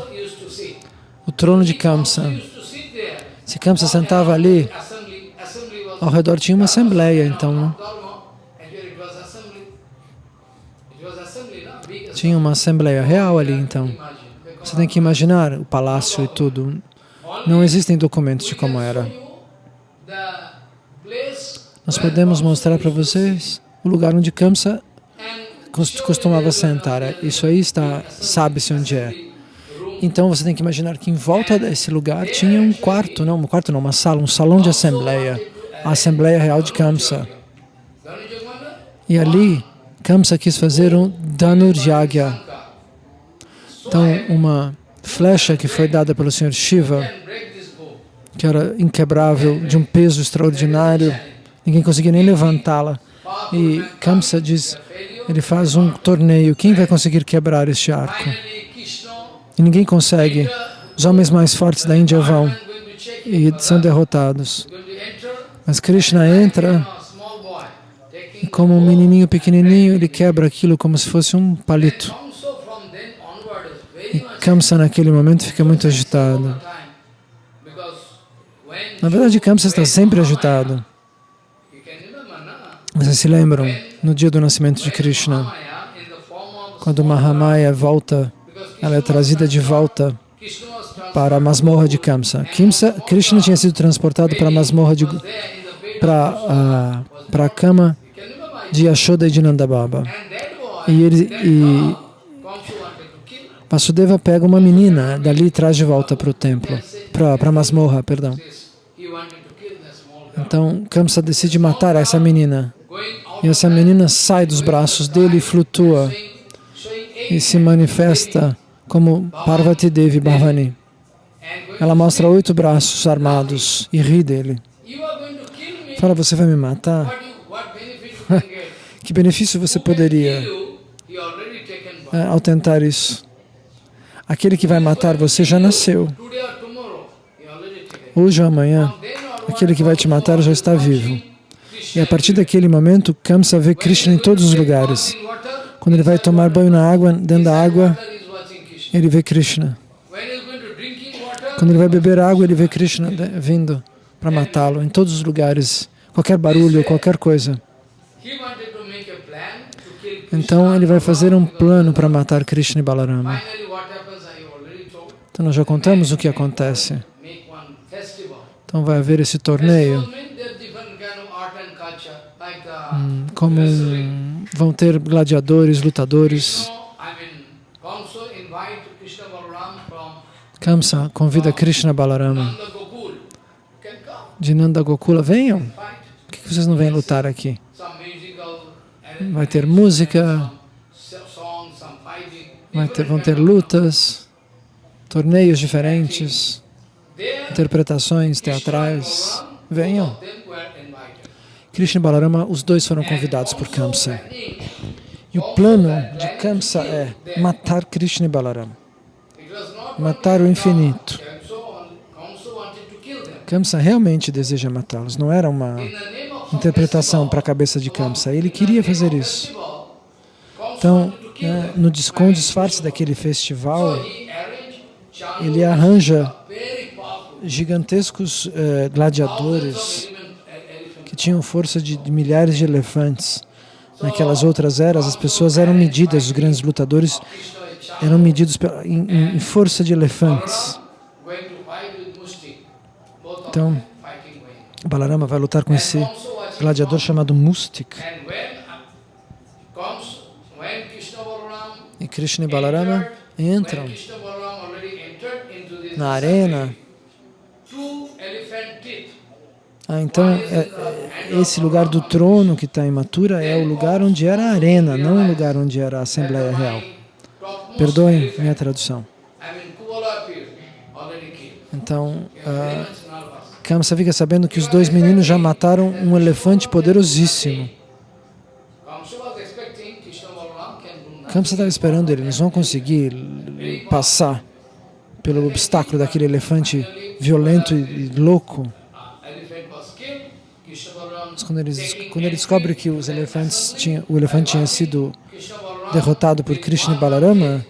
o trono de Kamsa. Se Kamsa sentava ali, ao redor tinha uma assembleia, então, Tinha uma assembleia real ali, então. Você tem que imaginar o palácio e tudo. Não existem documentos de como era. Nós podemos mostrar para vocês o lugar onde Kamsa costumava sentar. Isso aí está, sabe-se onde é. Então você tem que imaginar que em volta desse lugar tinha um quarto, não, um quarto não, uma sala, um salão de assembleia, a Assembleia Real de Kamsa. E ali, Kamsa quis fazer um Dhanurjagya. Então, uma flecha que foi dada pelo Senhor Shiva, que era inquebrável, de um peso extraordinário, ninguém conseguia nem levantá-la. E Kamsa diz, ele faz um torneio, quem vai conseguir quebrar este arco? E ninguém consegue. Os homens mais fortes da Índia vão e são derrotados. Mas Krishna entra e como um menininho pequenininho, ele quebra aquilo como se fosse um palito. Kamsa from then onward is very E Kamsa naquele momento fica muito agitado. Na verdade, Kamsa está sempre agitado. Vocês se lembram, no dia do nascimento de Krishna, quando Mahamaya volta, ela é trazida de volta para a masmorra de Kamsa. Kimsa, Krishna tinha sido transportado para a masmorra de para a para a cama de Yashoda e de Nandababa. E ele e girl, Kamsa wanted to kill Vasudeva pega uma menina dali traz de volta para o templo, para a masmorra, perdão. Então Kamsa decide matar essa menina. E essa menina sai dos braços dele e flutua e se manifesta como Parvati Devi Bhavani. Ela mostra oito braços armados e ri dele. Fala, você vai me matar? Que benefício você poderia é, ao tentar isso? Aquele que vai matar você já nasceu. Hoje ou amanhã, aquele que vai te matar já está vivo. E a partir daquele momento, Kamsa vê Krishna em todos os lugares. Quando ele vai tomar banho na água, dentro da água, ele vê Krishna. Quando ele vai beber água, ele vê Krishna vindo para matá-lo em todos os lugares. Qualquer barulho, qualquer coisa. Então ele vai fazer um plano para matar Krishna e Balarama. Então nós já contamos o que acontece. Então vai haver esse torneio, hum, como vão ter gladiadores, lutadores. Kamsa convida Krishna Balarama de Nanda Gokula, venham. Por que vocês não vêm lutar aqui? Vai ter música, ter, vão ter lutas, torneios diferentes, interpretações teatrais. Venham. Krishna e Balarama, os dois foram convidados por Kamsa. E o plano de Kamsa é matar Krishna e Balarama, matar o infinito. Kamsa realmente deseja matá-los, não era uma interpretação para a cabeça de Kamsa. Ele queria fazer isso. Então, né, no disfarce daquele festival, ele arranja gigantescos eh, gladiadores que tinham força de, de milhares de elefantes. Naquelas outras eras, as pessoas eram medidas, os grandes lutadores eram medidos em, em- força de elefantes. Então. Balarama vai lutar com esse gladiador chamado Mustik. E Krishna e Balarama entram na arena. Ah, então, é- é- esse lugar do trono que está em Mathura é o lugar onde era a arena, não o lugar onde era a Assembleia Real. Perdoem minha tradução. Então, ah. Kamsa fica sabendo que os dois meninos já mataram um elefante poderosíssimo. Kamsa estava esperando ele, eles vão conseguir passar pelo obstáculo daquele elefante violento e e louco. Mas quando, taking quando ele descobre que os elefantes tinham, o elefante tinha sido derrotado por Krishna e Balarama,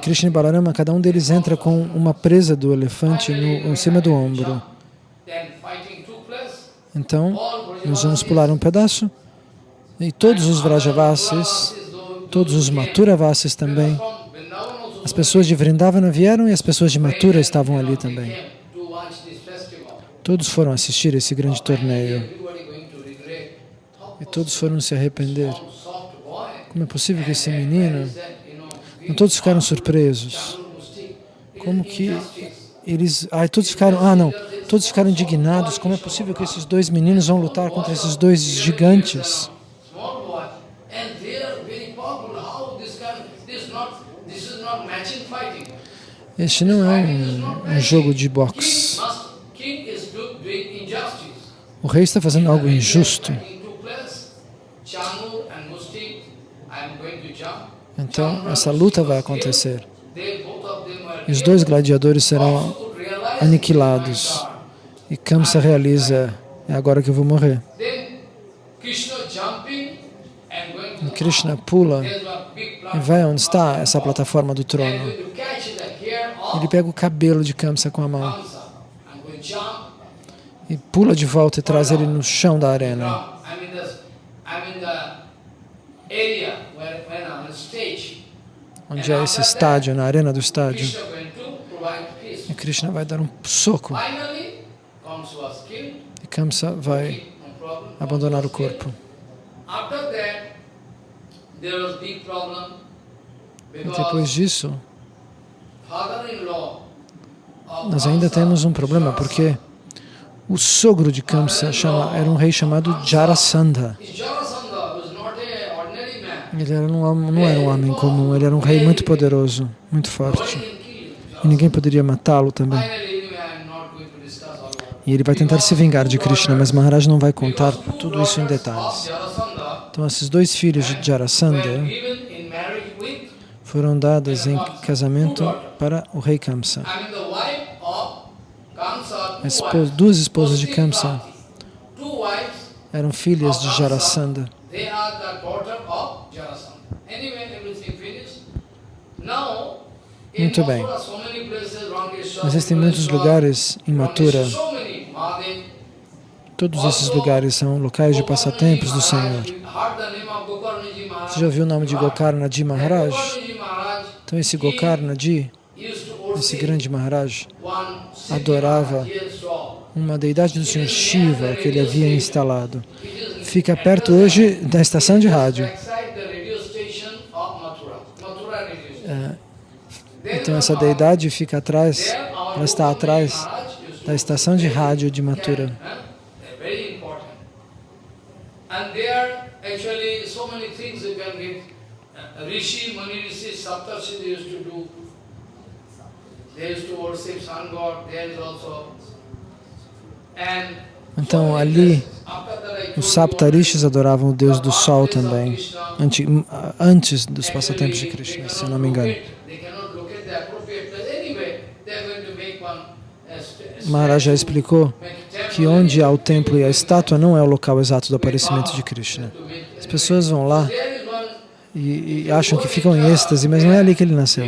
Krishna e Balarama, cada um deles entra com uma presa do elefante no, em cima do ombro. Então, nós vamos pular um pedaço e todos os Vrajavasis, todos os Mathuravasis também, as pessoas de Vrindavana vieram e as pessoas de Mathura estavam ali também. Todos foram assistir esse grande torneio e todos foram se arrepender. Como é possível que esse menino... Não todos ficaram surpresos. Como que eles... Ah, todos ficaram... Ah, não. Todos ficaram indignados. Como é possível que esses dois meninos vão lutar contra esses dois gigantes? Small boy. And they are very powerful. How this kind this not this is not matching fighting. Este não é um, um jogo de boxe. O rei está fazendo algo injusto. Então, essa luta vai acontecer. E os dois gladiadores serão aniquilados. E Kamsa realiza, é agora que eu vou morrer. E Krishna pula e vai onde está essa plataforma do trono. going to catch the hair of Ele pega o cabelo de Kamsa com a mão e pula de volta e traz ele no chão da arena. Onde é esse estádio, na arena do estádio. E Krishna vai dar um soco e Kamsa vai abandonar o corpo. E depois disso, nós ainda temos um problema, porque o sogro de Kamsa chama, era um rei chamado Jarasandha. Ele era um, não era um homem comum, ele era um rei muito poderoso, muito forte. E ninguém poderia matá-lo também. E ele vai tentar se vingar de Krishna, mas Maharaj não vai contar tudo isso em detalhes. Então, esses dois filhos de Jarasandha foram dadas em casamento para o rei Kamsa. Esposa- duas esposas de Kamsa eram filhas de Jarasandha. Muito bem. Existem muitos lugares em Mathura. Todos esses lugares são locais de passatempos do Senhor. Você já ouviu o nome de Gokarnaji Maharaj? Então esse Gokarnaji, esse grande Maharaj, adorava uma deidade do Senhor Shiva que ele havia instalado. Fica perto hoje da estação de rádio. É, Então essa deidade fica atrás, ela está atrás da estação de rádio de Mathura. Uh, Rishi, Mani Rishi, Saptarshi, used to do. They used to worship sun god, there is also. And Então ali os Saptarishis adoravam o Deus do Sol também, ante- antes dos passatempos de Krishna, se não me engano. Maharaj já explicou que onde há o templo e a estátua não é o local exato do aparecimento de Krishna. As pessoas vão lá e, e acham que ficam em êxtase, mas não é ali que ele nasceu.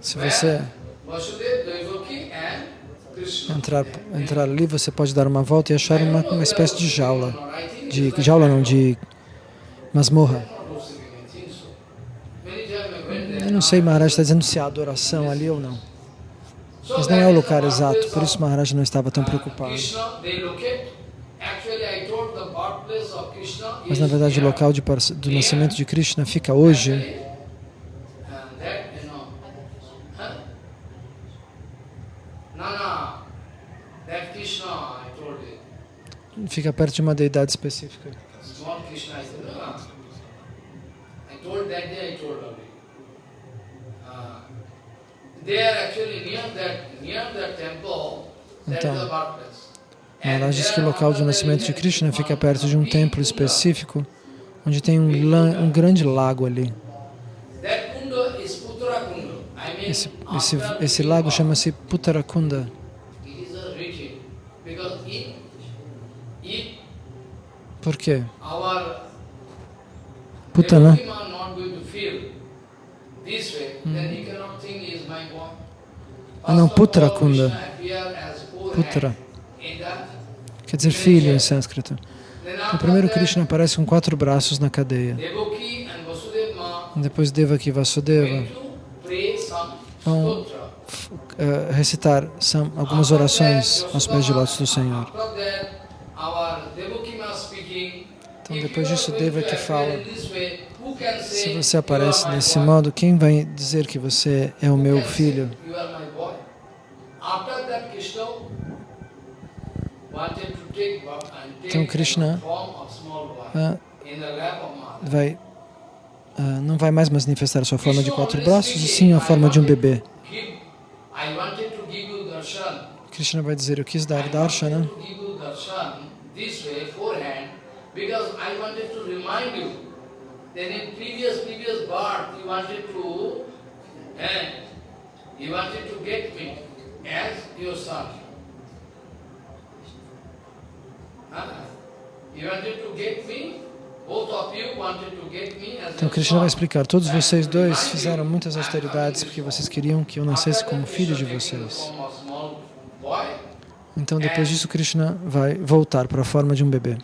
Se você entrar, entrar ali, você pode dar uma volta e achar uma, uma espécie de jaula. De jaula não, de masmorra. Eu não sei, Maharaj está dizendo se há adoração ali ou não. Mas não é o lugar exato, por isso Maharaj não estava tão preocupado. Mas na verdade o local de, do nascimento de Krishna fica hoje fica perto de uma deidade específica. Então, Maharaj diz que o local de nascimento de Krishna fica perto de um templo específico, onde tem um, um grande lago ali. Esse, esse, esse lago chama-se Puttarakunda. Por quê? Putana. Hum. Ah não, Putrakunda. Putra. Quer dizer filho em sânscrito. O primeiro Krishna aparece com quatro braços na cadeia. Depois Devaki e Vasudeva vão uh, recitar algumas orações aos pés de lótus do Senhor. Então depois disso Devaki fala, se você aparece desse modo, quem vai dizer que você é o meu filho? Então Krishna uh, vai, uh, não vai mais manifestar a sua forma de quatro braços, e sim a forma de um bebê. Krishna vai dizer, eu quis dar darshana because I wanted to remind you that in previous, previous birth you wanted to, eh, you wanted to get me as your son. Então Krishna vai explicar, todos vocês dois fizeram muitas austeridades porque vocês queriam que eu nascesse como filho de vocês. Então depois disso Krishna vai voltar para a forma de um bebê.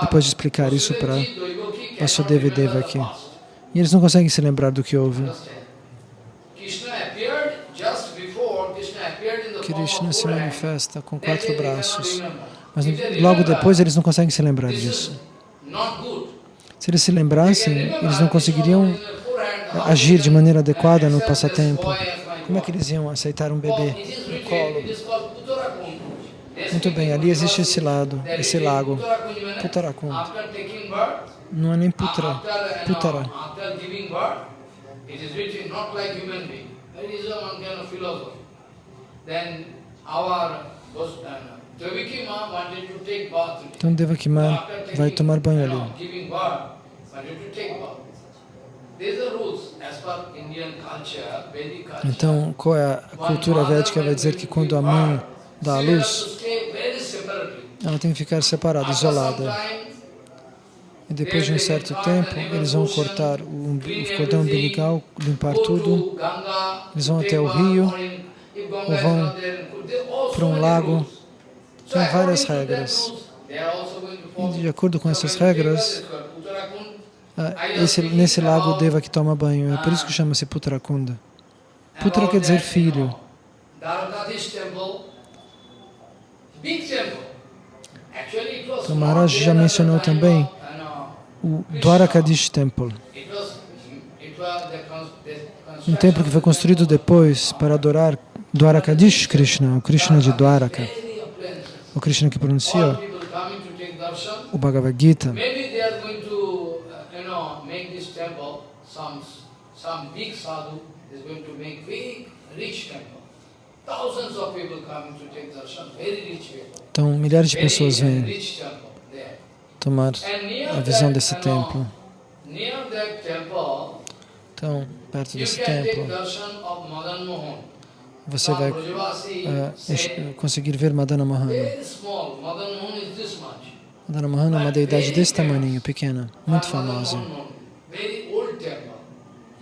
Depois de explicar isso para Vasudeva e Deva aqui. E eles não conseguem se lembrar do que houve. Krishna se manifesta com quatro braços. Mas logo depois eles não conseguem se lembrar disso. Se eles se lembrassem, eles não conseguiriam agir de maneira adequada no passatempo. Como é que eles iam aceitar um bebê no colo? Muito bem, ali existe esse lado, esse lago, Putarakund. Não é nem Putra, Putara. Então Devakima vai tomar banho ali. Então, qual é a cultura védica? Vai dizer que quando a mãe à luz, ela tem que ficar separada, isolada. E depois de um certo tempo, eles vão cortar o, cordão umbilical, limpar tudo, eles vão até o rio, ou vão para um lago. Tem várias regras. E de acordo com essas regras, ah, esse, nesse lago Deva que toma banho. É por isso que chama-se Putrakunda. Putra quer dizer filho. Então Maharaj já mencionou também o Dwarakadish Temple. Um templo que foi construído depois para adorar Dwarakadish Krishna, o Krishna de Dwaraka, o Krishna que pronuncia o Bhagavad Gita. Some big sadhu is going to make big, rich temple. Então, milhares de pessoas vêm tomar a visão desse templo. Então, perto desse templo, você vai uh, conseguir ver Madana Mohana. Madana Mohana é uma deidade desse tamanho, pequena, muito famosa.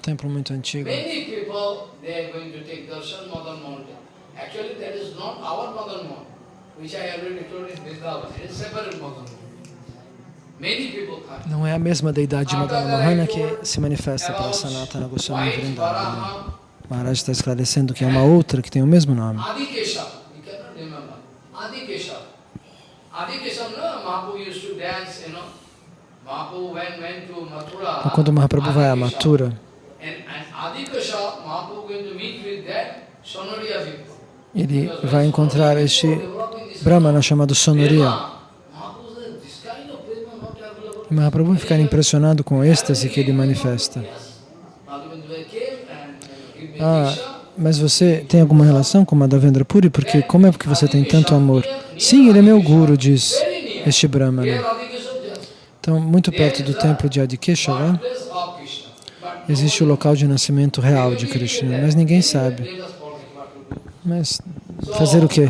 Templo muito antigo Actually, that is not our Madan Mohan, which I already told in Vrindavan. It is separate Madan Mohan. Não é a mesma deidade de Madana Mohana que se manifesta para Sanatana Goswami Vrindavan. Maharaj está esclarecendo que é uma outra que tem o mesmo nome. Então, quando Mahaprabhu vai a. Mathura, And, and Adi Keshav, Mahaprabhu going to meet with that Sonoria people. Ele vai encontrar este Brahmana chamado Sonoria. E Mahaprabhu vai ficar impressionado com o êxtase que ele manifesta. Ah, mas você tem alguma relação com Madhavendra Puri? Porque como é que você tem tanto amor? Sim, ele é meu guru, diz este Brahmana. Então, muito perto do templo de Adikeshava, existe o local de nascimento real de Krishna, mas ninguém sabe. Mas fazer o quê?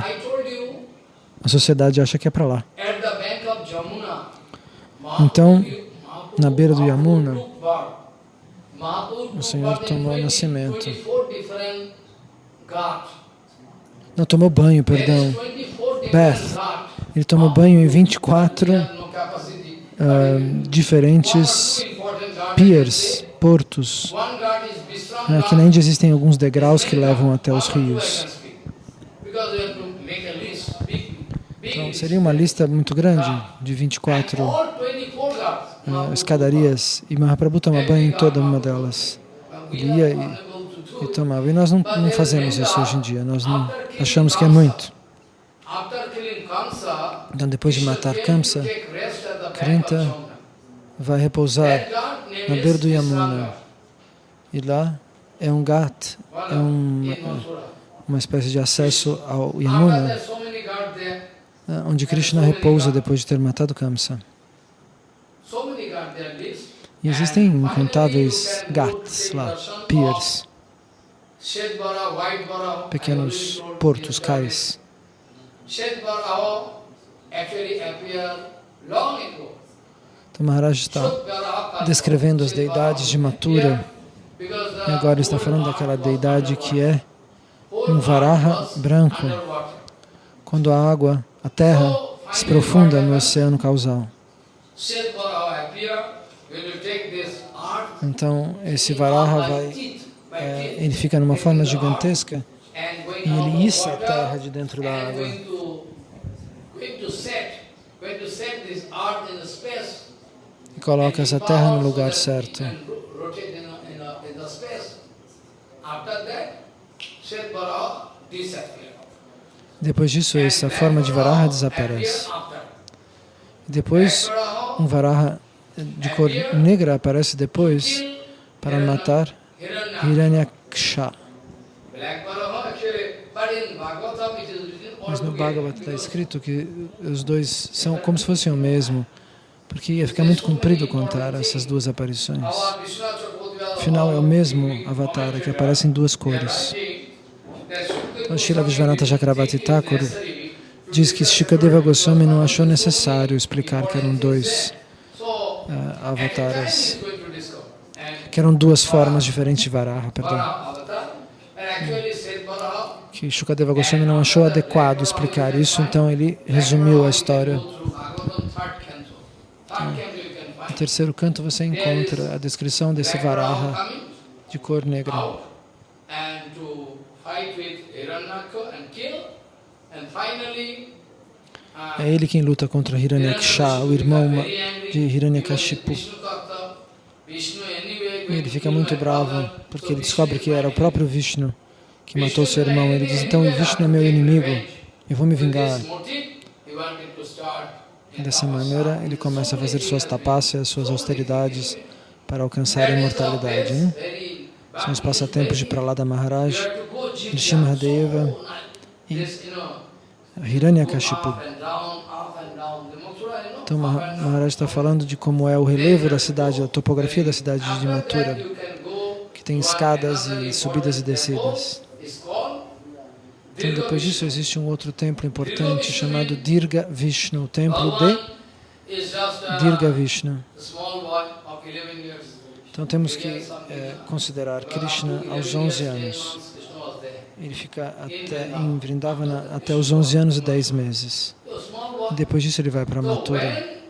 A sociedade acha que é para lá. Então, na beira do Yamuna, o Senhor tomou 20 nascimento. 24 different ghats. Não tomou banho, perdão. 24 different Bath. ghats. Ele tomou banho em 24 We have no capacity. ah, diferentes piers, portos. Aqui na Índia existem alguns degraus que levam até os rios. can speak. Because we have to make a list, big, big Então, seria uma lista muito grande de And 24 all 24 ghats. ah, Mahaprabhu escadarias e Mahaprabhu toma banho em toda uma delas. Ele ia e, e tomava. E nós não, não fazemos isso hoje em dia. Nós não achamos que é muito. Então, depois de matar Kamsa, Krinta vai repousar na beira do Yamuna. E lá é um ghat, é um, Mathura. uma espécie de acesso ao Yamuna, ah, onde Krishna repousa depois de ter matado Kamsa. E existem incontáveis ghats lá, piers, pequenos portos, cais. Então Maharaj está descrevendo as deidades de Mathura e agora está falando daquela deidade que é um varaha branco, quando a água, a terra, se profunda no oceano causal. Então esse varaha vai, é, ele fica numa forma gigantesca e ele issa a terra de dentro da água. E coloca essa terra no lugar certo. After that, Shetbara disappear. Depois disso, essa forma de varaha desaparece. Depois, um varaha de cor negra aparece depois para matar Hiranyaksha. Mas no Bhagavad está escrito que os dois são como se fossem o mesmo, porque ia ficar muito comprido contar essas duas aparições. Afinal, é o mesmo avatar que aparece em duas cores. Então, Srila Vishwanatha Chakravarti Thakur diz que Shikadeva Goswami não achou necessário explicar que eram dois avatares, que eram duas formas diferentes de Varaha, perdão. Que Shukadeva Goswami não achou adequado explicar isso, então ele resumiu a história. No terceiro canto você encontra a descrição desse Varaha de cor negra. É ele quem luta contra Hiranyaksha, o irmão de Hiranyakashipu. E ele fica muito bravo, porque ele descobre que era o próprio Vishnu que matou seu irmão. Ele diz, então o Vishnu é meu inimigo, eu vou me vingar. E dessa maneira, ele começa a fazer suas tapácias, suas austeridades para alcançar a imortalidade. Hein? São os passatempos de Pralada Maharaj, de Shimhadeva e Hiranyakashipu. Então Maha- Maharaj está falando de como é o relevo da cidade, a topografia da cidade de Mathura, que tem escadas e subidas e descidas. Então depois disso existe um outro templo importante chamado Dirga Vishnu, o templo de Dirga Vishnu. Então temos que eh, considerar Krishna aos 11 anos. Ele fica até, em Vrindavana até os 11 anos e 10 meses. Depois disso ele vai para Mathura.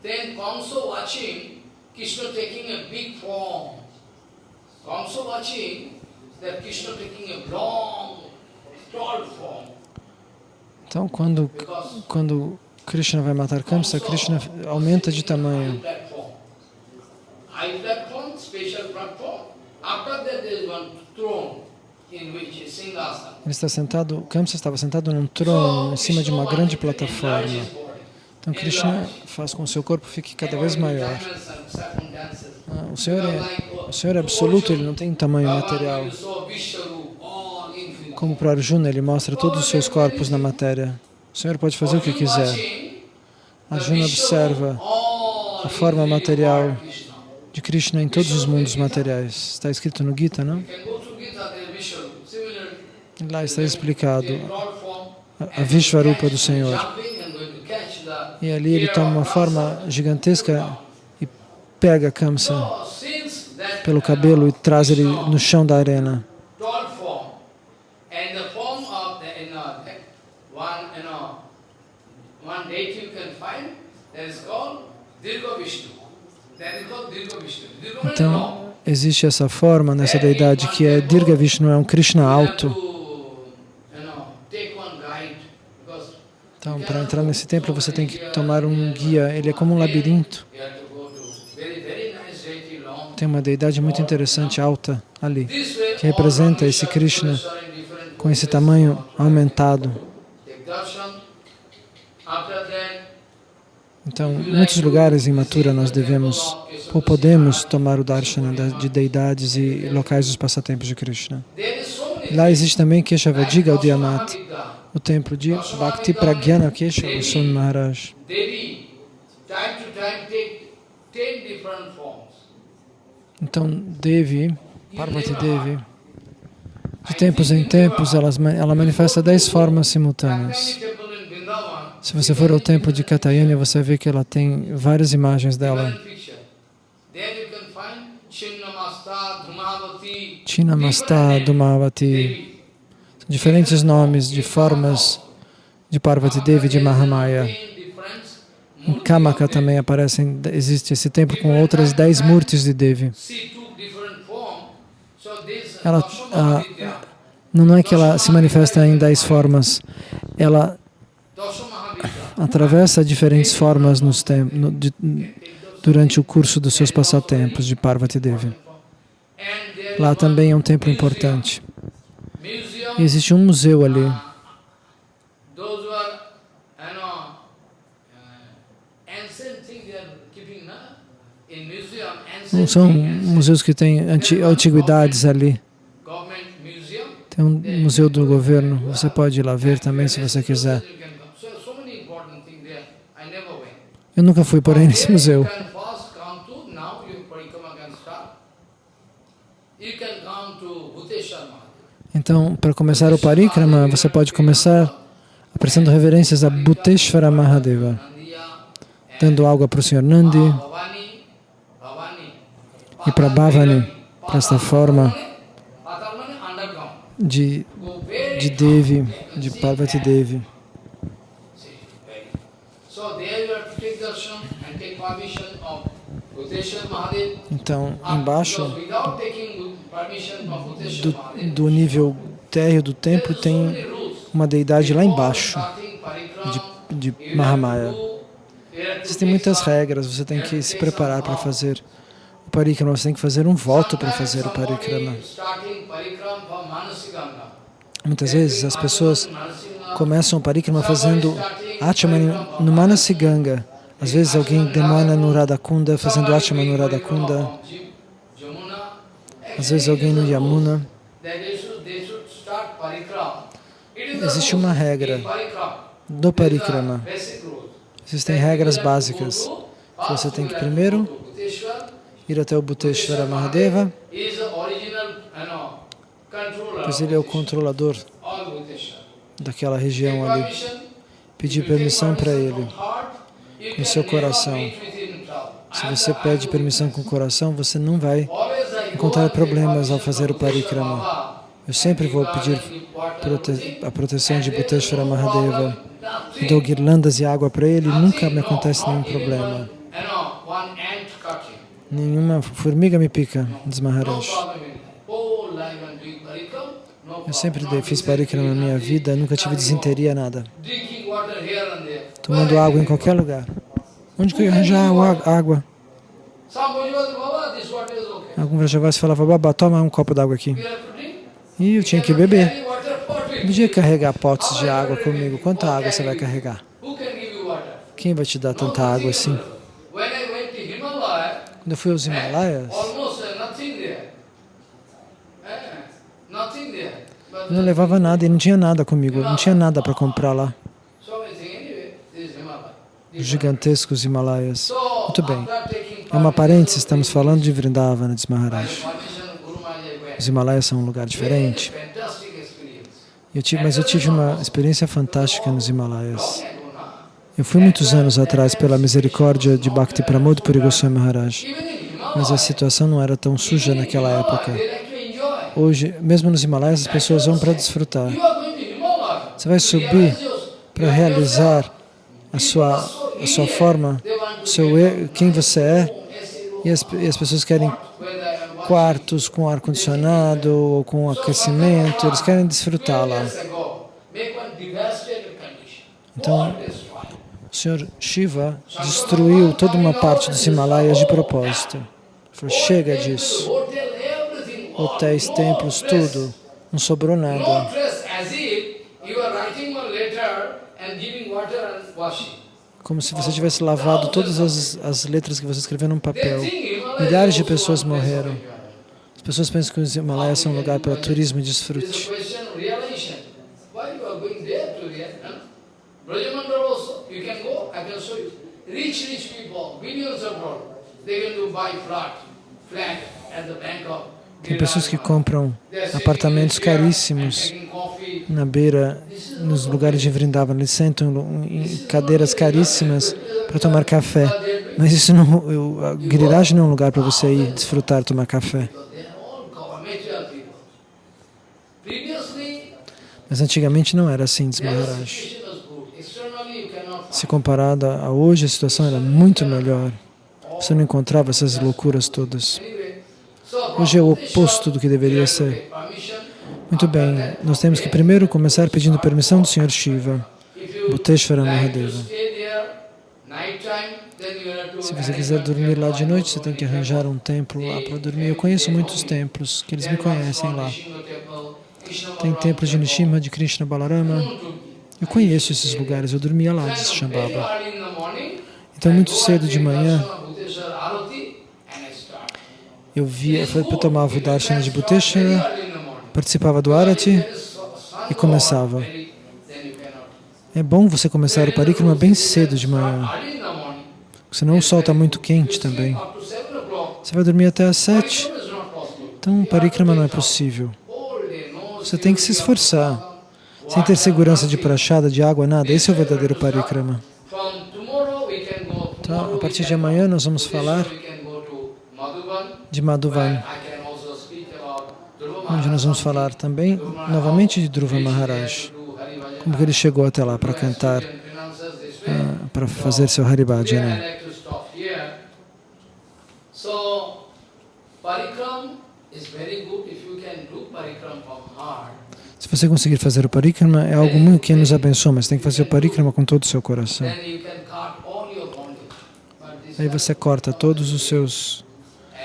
Then Kamsa watching Krishna taking a big form. Kamsa watching that Krishna taking a long, tall form. Então, quando, quando Krishna vai matar Kamsa, Krishna aumenta de tamanho. Ele está sentado, Kamsa estava sentado num trono em cima de uma grande plataforma. Então Krishna faz com que o seu corpo fique cada vez maior. Ah, o, Senhor é, o Senhor é absoluto, Ele não tem tamanho material. Como para Arjuna, Ele mostra todos os seus corpos na matéria. O Senhor pode fazer o que quiser. Arjuna observa a forma material de Krishna em todos os mundos materiais. Está escrito no Gita, não? Lá está explicado a Vishvarupa do Senhor. E ali ele toma uma forma gigantesca e pega Kamsa pelo cabelo e traz ele no chão da arena. Então, existe essa forma nessa deidade que é Dirga Vishnu, é um Krishna alto. Então, para entrar nesse templo, você tem que tomar um guia. Ele é como um labirinto. Tem uma deidade muito interessante, alta, ali, que representa esse Krishna com esse tamanho aumentado. Então, em muitos lugares em Mathura nós devemos ou podemos tomar o darshana de deidades e locais dos passatempos de Krishna. Lá existe também Keshavadiga, o Diamat, o templo de Bhakti Pragyana Keshava Sun Maharaj. Então, Devi, Parvati Devi, de tempos em tempos, ela manifesta dez formas simultâneas. Se você for ao templo de Katayani, você vê que ela tem várias imagens dela. Chinamasta Dhumavati, diferentes nomes de formas de Parvati Devi de Mahamaya. Em Kamaka também aparecem, existe esse templo com outras dez murtis de Devi. Ela, a, não é que ela se manifesta em dez formas, ela atravessa diferentes formas no, de, durante o curso dos seus passatempos de Parvati Devi. Lá também é um templo importante. E existe um museu ali. Não são museus que têm antiguidades ali. Tem um museu do governo, você pode ir lá ver também se você quiser. Eu nunca fui, porém, nesse museu. Então, para começar o parikrama, você pode começar apresentando reverências a Bhuteshvara Mahadeva, dando água para o Sr. Nandi e para Bhavani, para esta forma de, de Devi, de Parvati Devi. Então, embaixo do, do nível térreo do templo tem uma deidade lá embaixo de, de Mahamaya. Existem muitas regras, você tem que se preparar para fazer o parikrama, você tem que fazer um voto para fazer o parikrama. Muitas vezes as pessoas começam o parikrama fazendo Achamani no Manasiganga. Às vezes alguém demora no Radhakunda, fazendo Achamani no Radhakunda. Às vezes alguém no Yamuna. Existe uma regra do parikrama. Existem regras básicas. Você tem que primeiro ir até o Bhuteshvara Mahadeva, pois ele é o controlador daquela região ali. Pedir permissão para ele com seu coração. Se você pede permissão com o coração, você não vai encontrar problemas ao fazer o parikrama. Eu sempre vou pedir prote a proteção de Bhuteshwara Mahadeva. Eu dou guirlandas e água para ele e nunca me acontece nenhum problema. Nenhuma formiga me pica, diz Maharaj. Eu sempre fiz parikrama na minha vida, nunca tive desinteria, nada. Tomando água em qualquer lugar. Onde que eu ia arranjar água? Algum Vrajavasi falava, Baba, toma um copo d'água aqui. E eu tinha que beber. Não podia carregar potes de água comigo. Quanta água você vai carregar? Quem vai te dar tanta água assim? Quando eu fui aos Himalaias, eu não levava nada e não tinha nada comigo, não tinha nada para comprar lá. Os gigantescos Himalaias. Muito bem. É uma parêntese, estamos falando de Vrindavana, diz Maharaj. Os Himalaias são um lugar diferente. Eu tive, mas eu tive uma experiência fantástica nos Himalaias. Eu fui muitos anos atrás pela misericórdia de Bhakti Pramod Puri Goswami Maharaj, mas a situação não era tão suja naquela época. Hoje, mesmo nos Himalaias, as pessoas vão para desfrutar. Você vai subir para realizar a sua, a sua forma, seu, quem você é, e as, e as pessoas querem quartos com ar-condicionado ou com aquecimento, eles querem desfrutar lá. Então, o Senhor Shiva destruiu toda uma parte dos Himalaias de propósito. Falou, chega disso. Hotéis, templos, tudo. Não sobrou nada. Como se você tivesse lavado todas as, as letras que você escreveu num papel. Milhares de pessoas morreram. As pessoas pensam que os Himalaias são um lugar para turismo e desfrute. Tem pessoas que compram apartamentos caríssimos na beira, nos lugares de Vrindavan. Eles sentam em cadeiras caríssimas para tomar café. Mas isso não, a Giriraj não é um lugar para você ir desfrutar, tomar café. Mas antigamente não era assim, diz Maharaj. Se comparada a hoje, a situação era muito melhor. Você não encontrava essas loucuras todas. Hoje é o oposto do que deveria ser. Muito bem, nós temos que primeiro começar pedindo permissão do Senhor Shiva, Bhuteshwara Mahadeva. Se você quiser dormir lá de noite, você tem que arranjar um templo lá para dormir. Eu conheço muitos templos, que eles me conhecem lá. Tem templos de Nishimha, de Krishna Balarama. Eu conheço esses lugares, eu dormia lá, diz Shambhava. Então, muito cedo de manhã, eu via, eu tomava o darshan de Bhuteshwara, participava do Arati e começava. É bom você começar o parikrama bem cedo de manhã, senão o sol está muito quente também. Você vai dormir até às sete, então o parikrama não é possível. Você tem que se esforçar, sem ter segurança de prachada, de água, nada. Esse é o verdadeiro parikrama. Então, a partir de amanhã nós vamos falar de Madhuvan, onde nós vamos falar também novamente de Dhruva Maharaj, como que ele chegou até lá para cantar, uh, para fazer seu Haribhajana. Se você conseguir fazer o parikrama, é algo muito que nos abençoa, mas tem que fazer o parikrama com todo o seu coração. Aí você corta todos os seus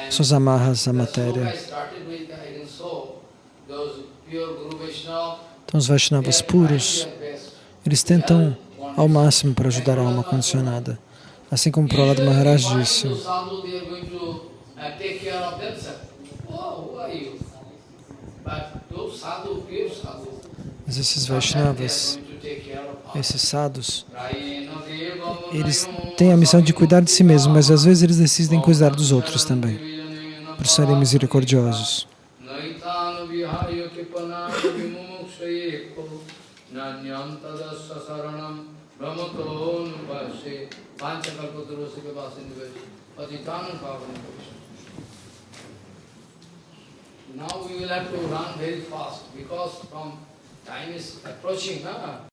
suas amarras à matéria. Então os Vaishnavas puros, eles tentam ao máximo para ajudar a alma condicionada. Assim como Prahlad Maharaj disse. Mas esses Vaishnavas, esses sadhus, eles têm a missão de cuidar de si mesmos, mas às vezes eles decidem cuidar dos outros também, por serem misericordiosos. Now we will have to run very fast because from time is approaching. Huh?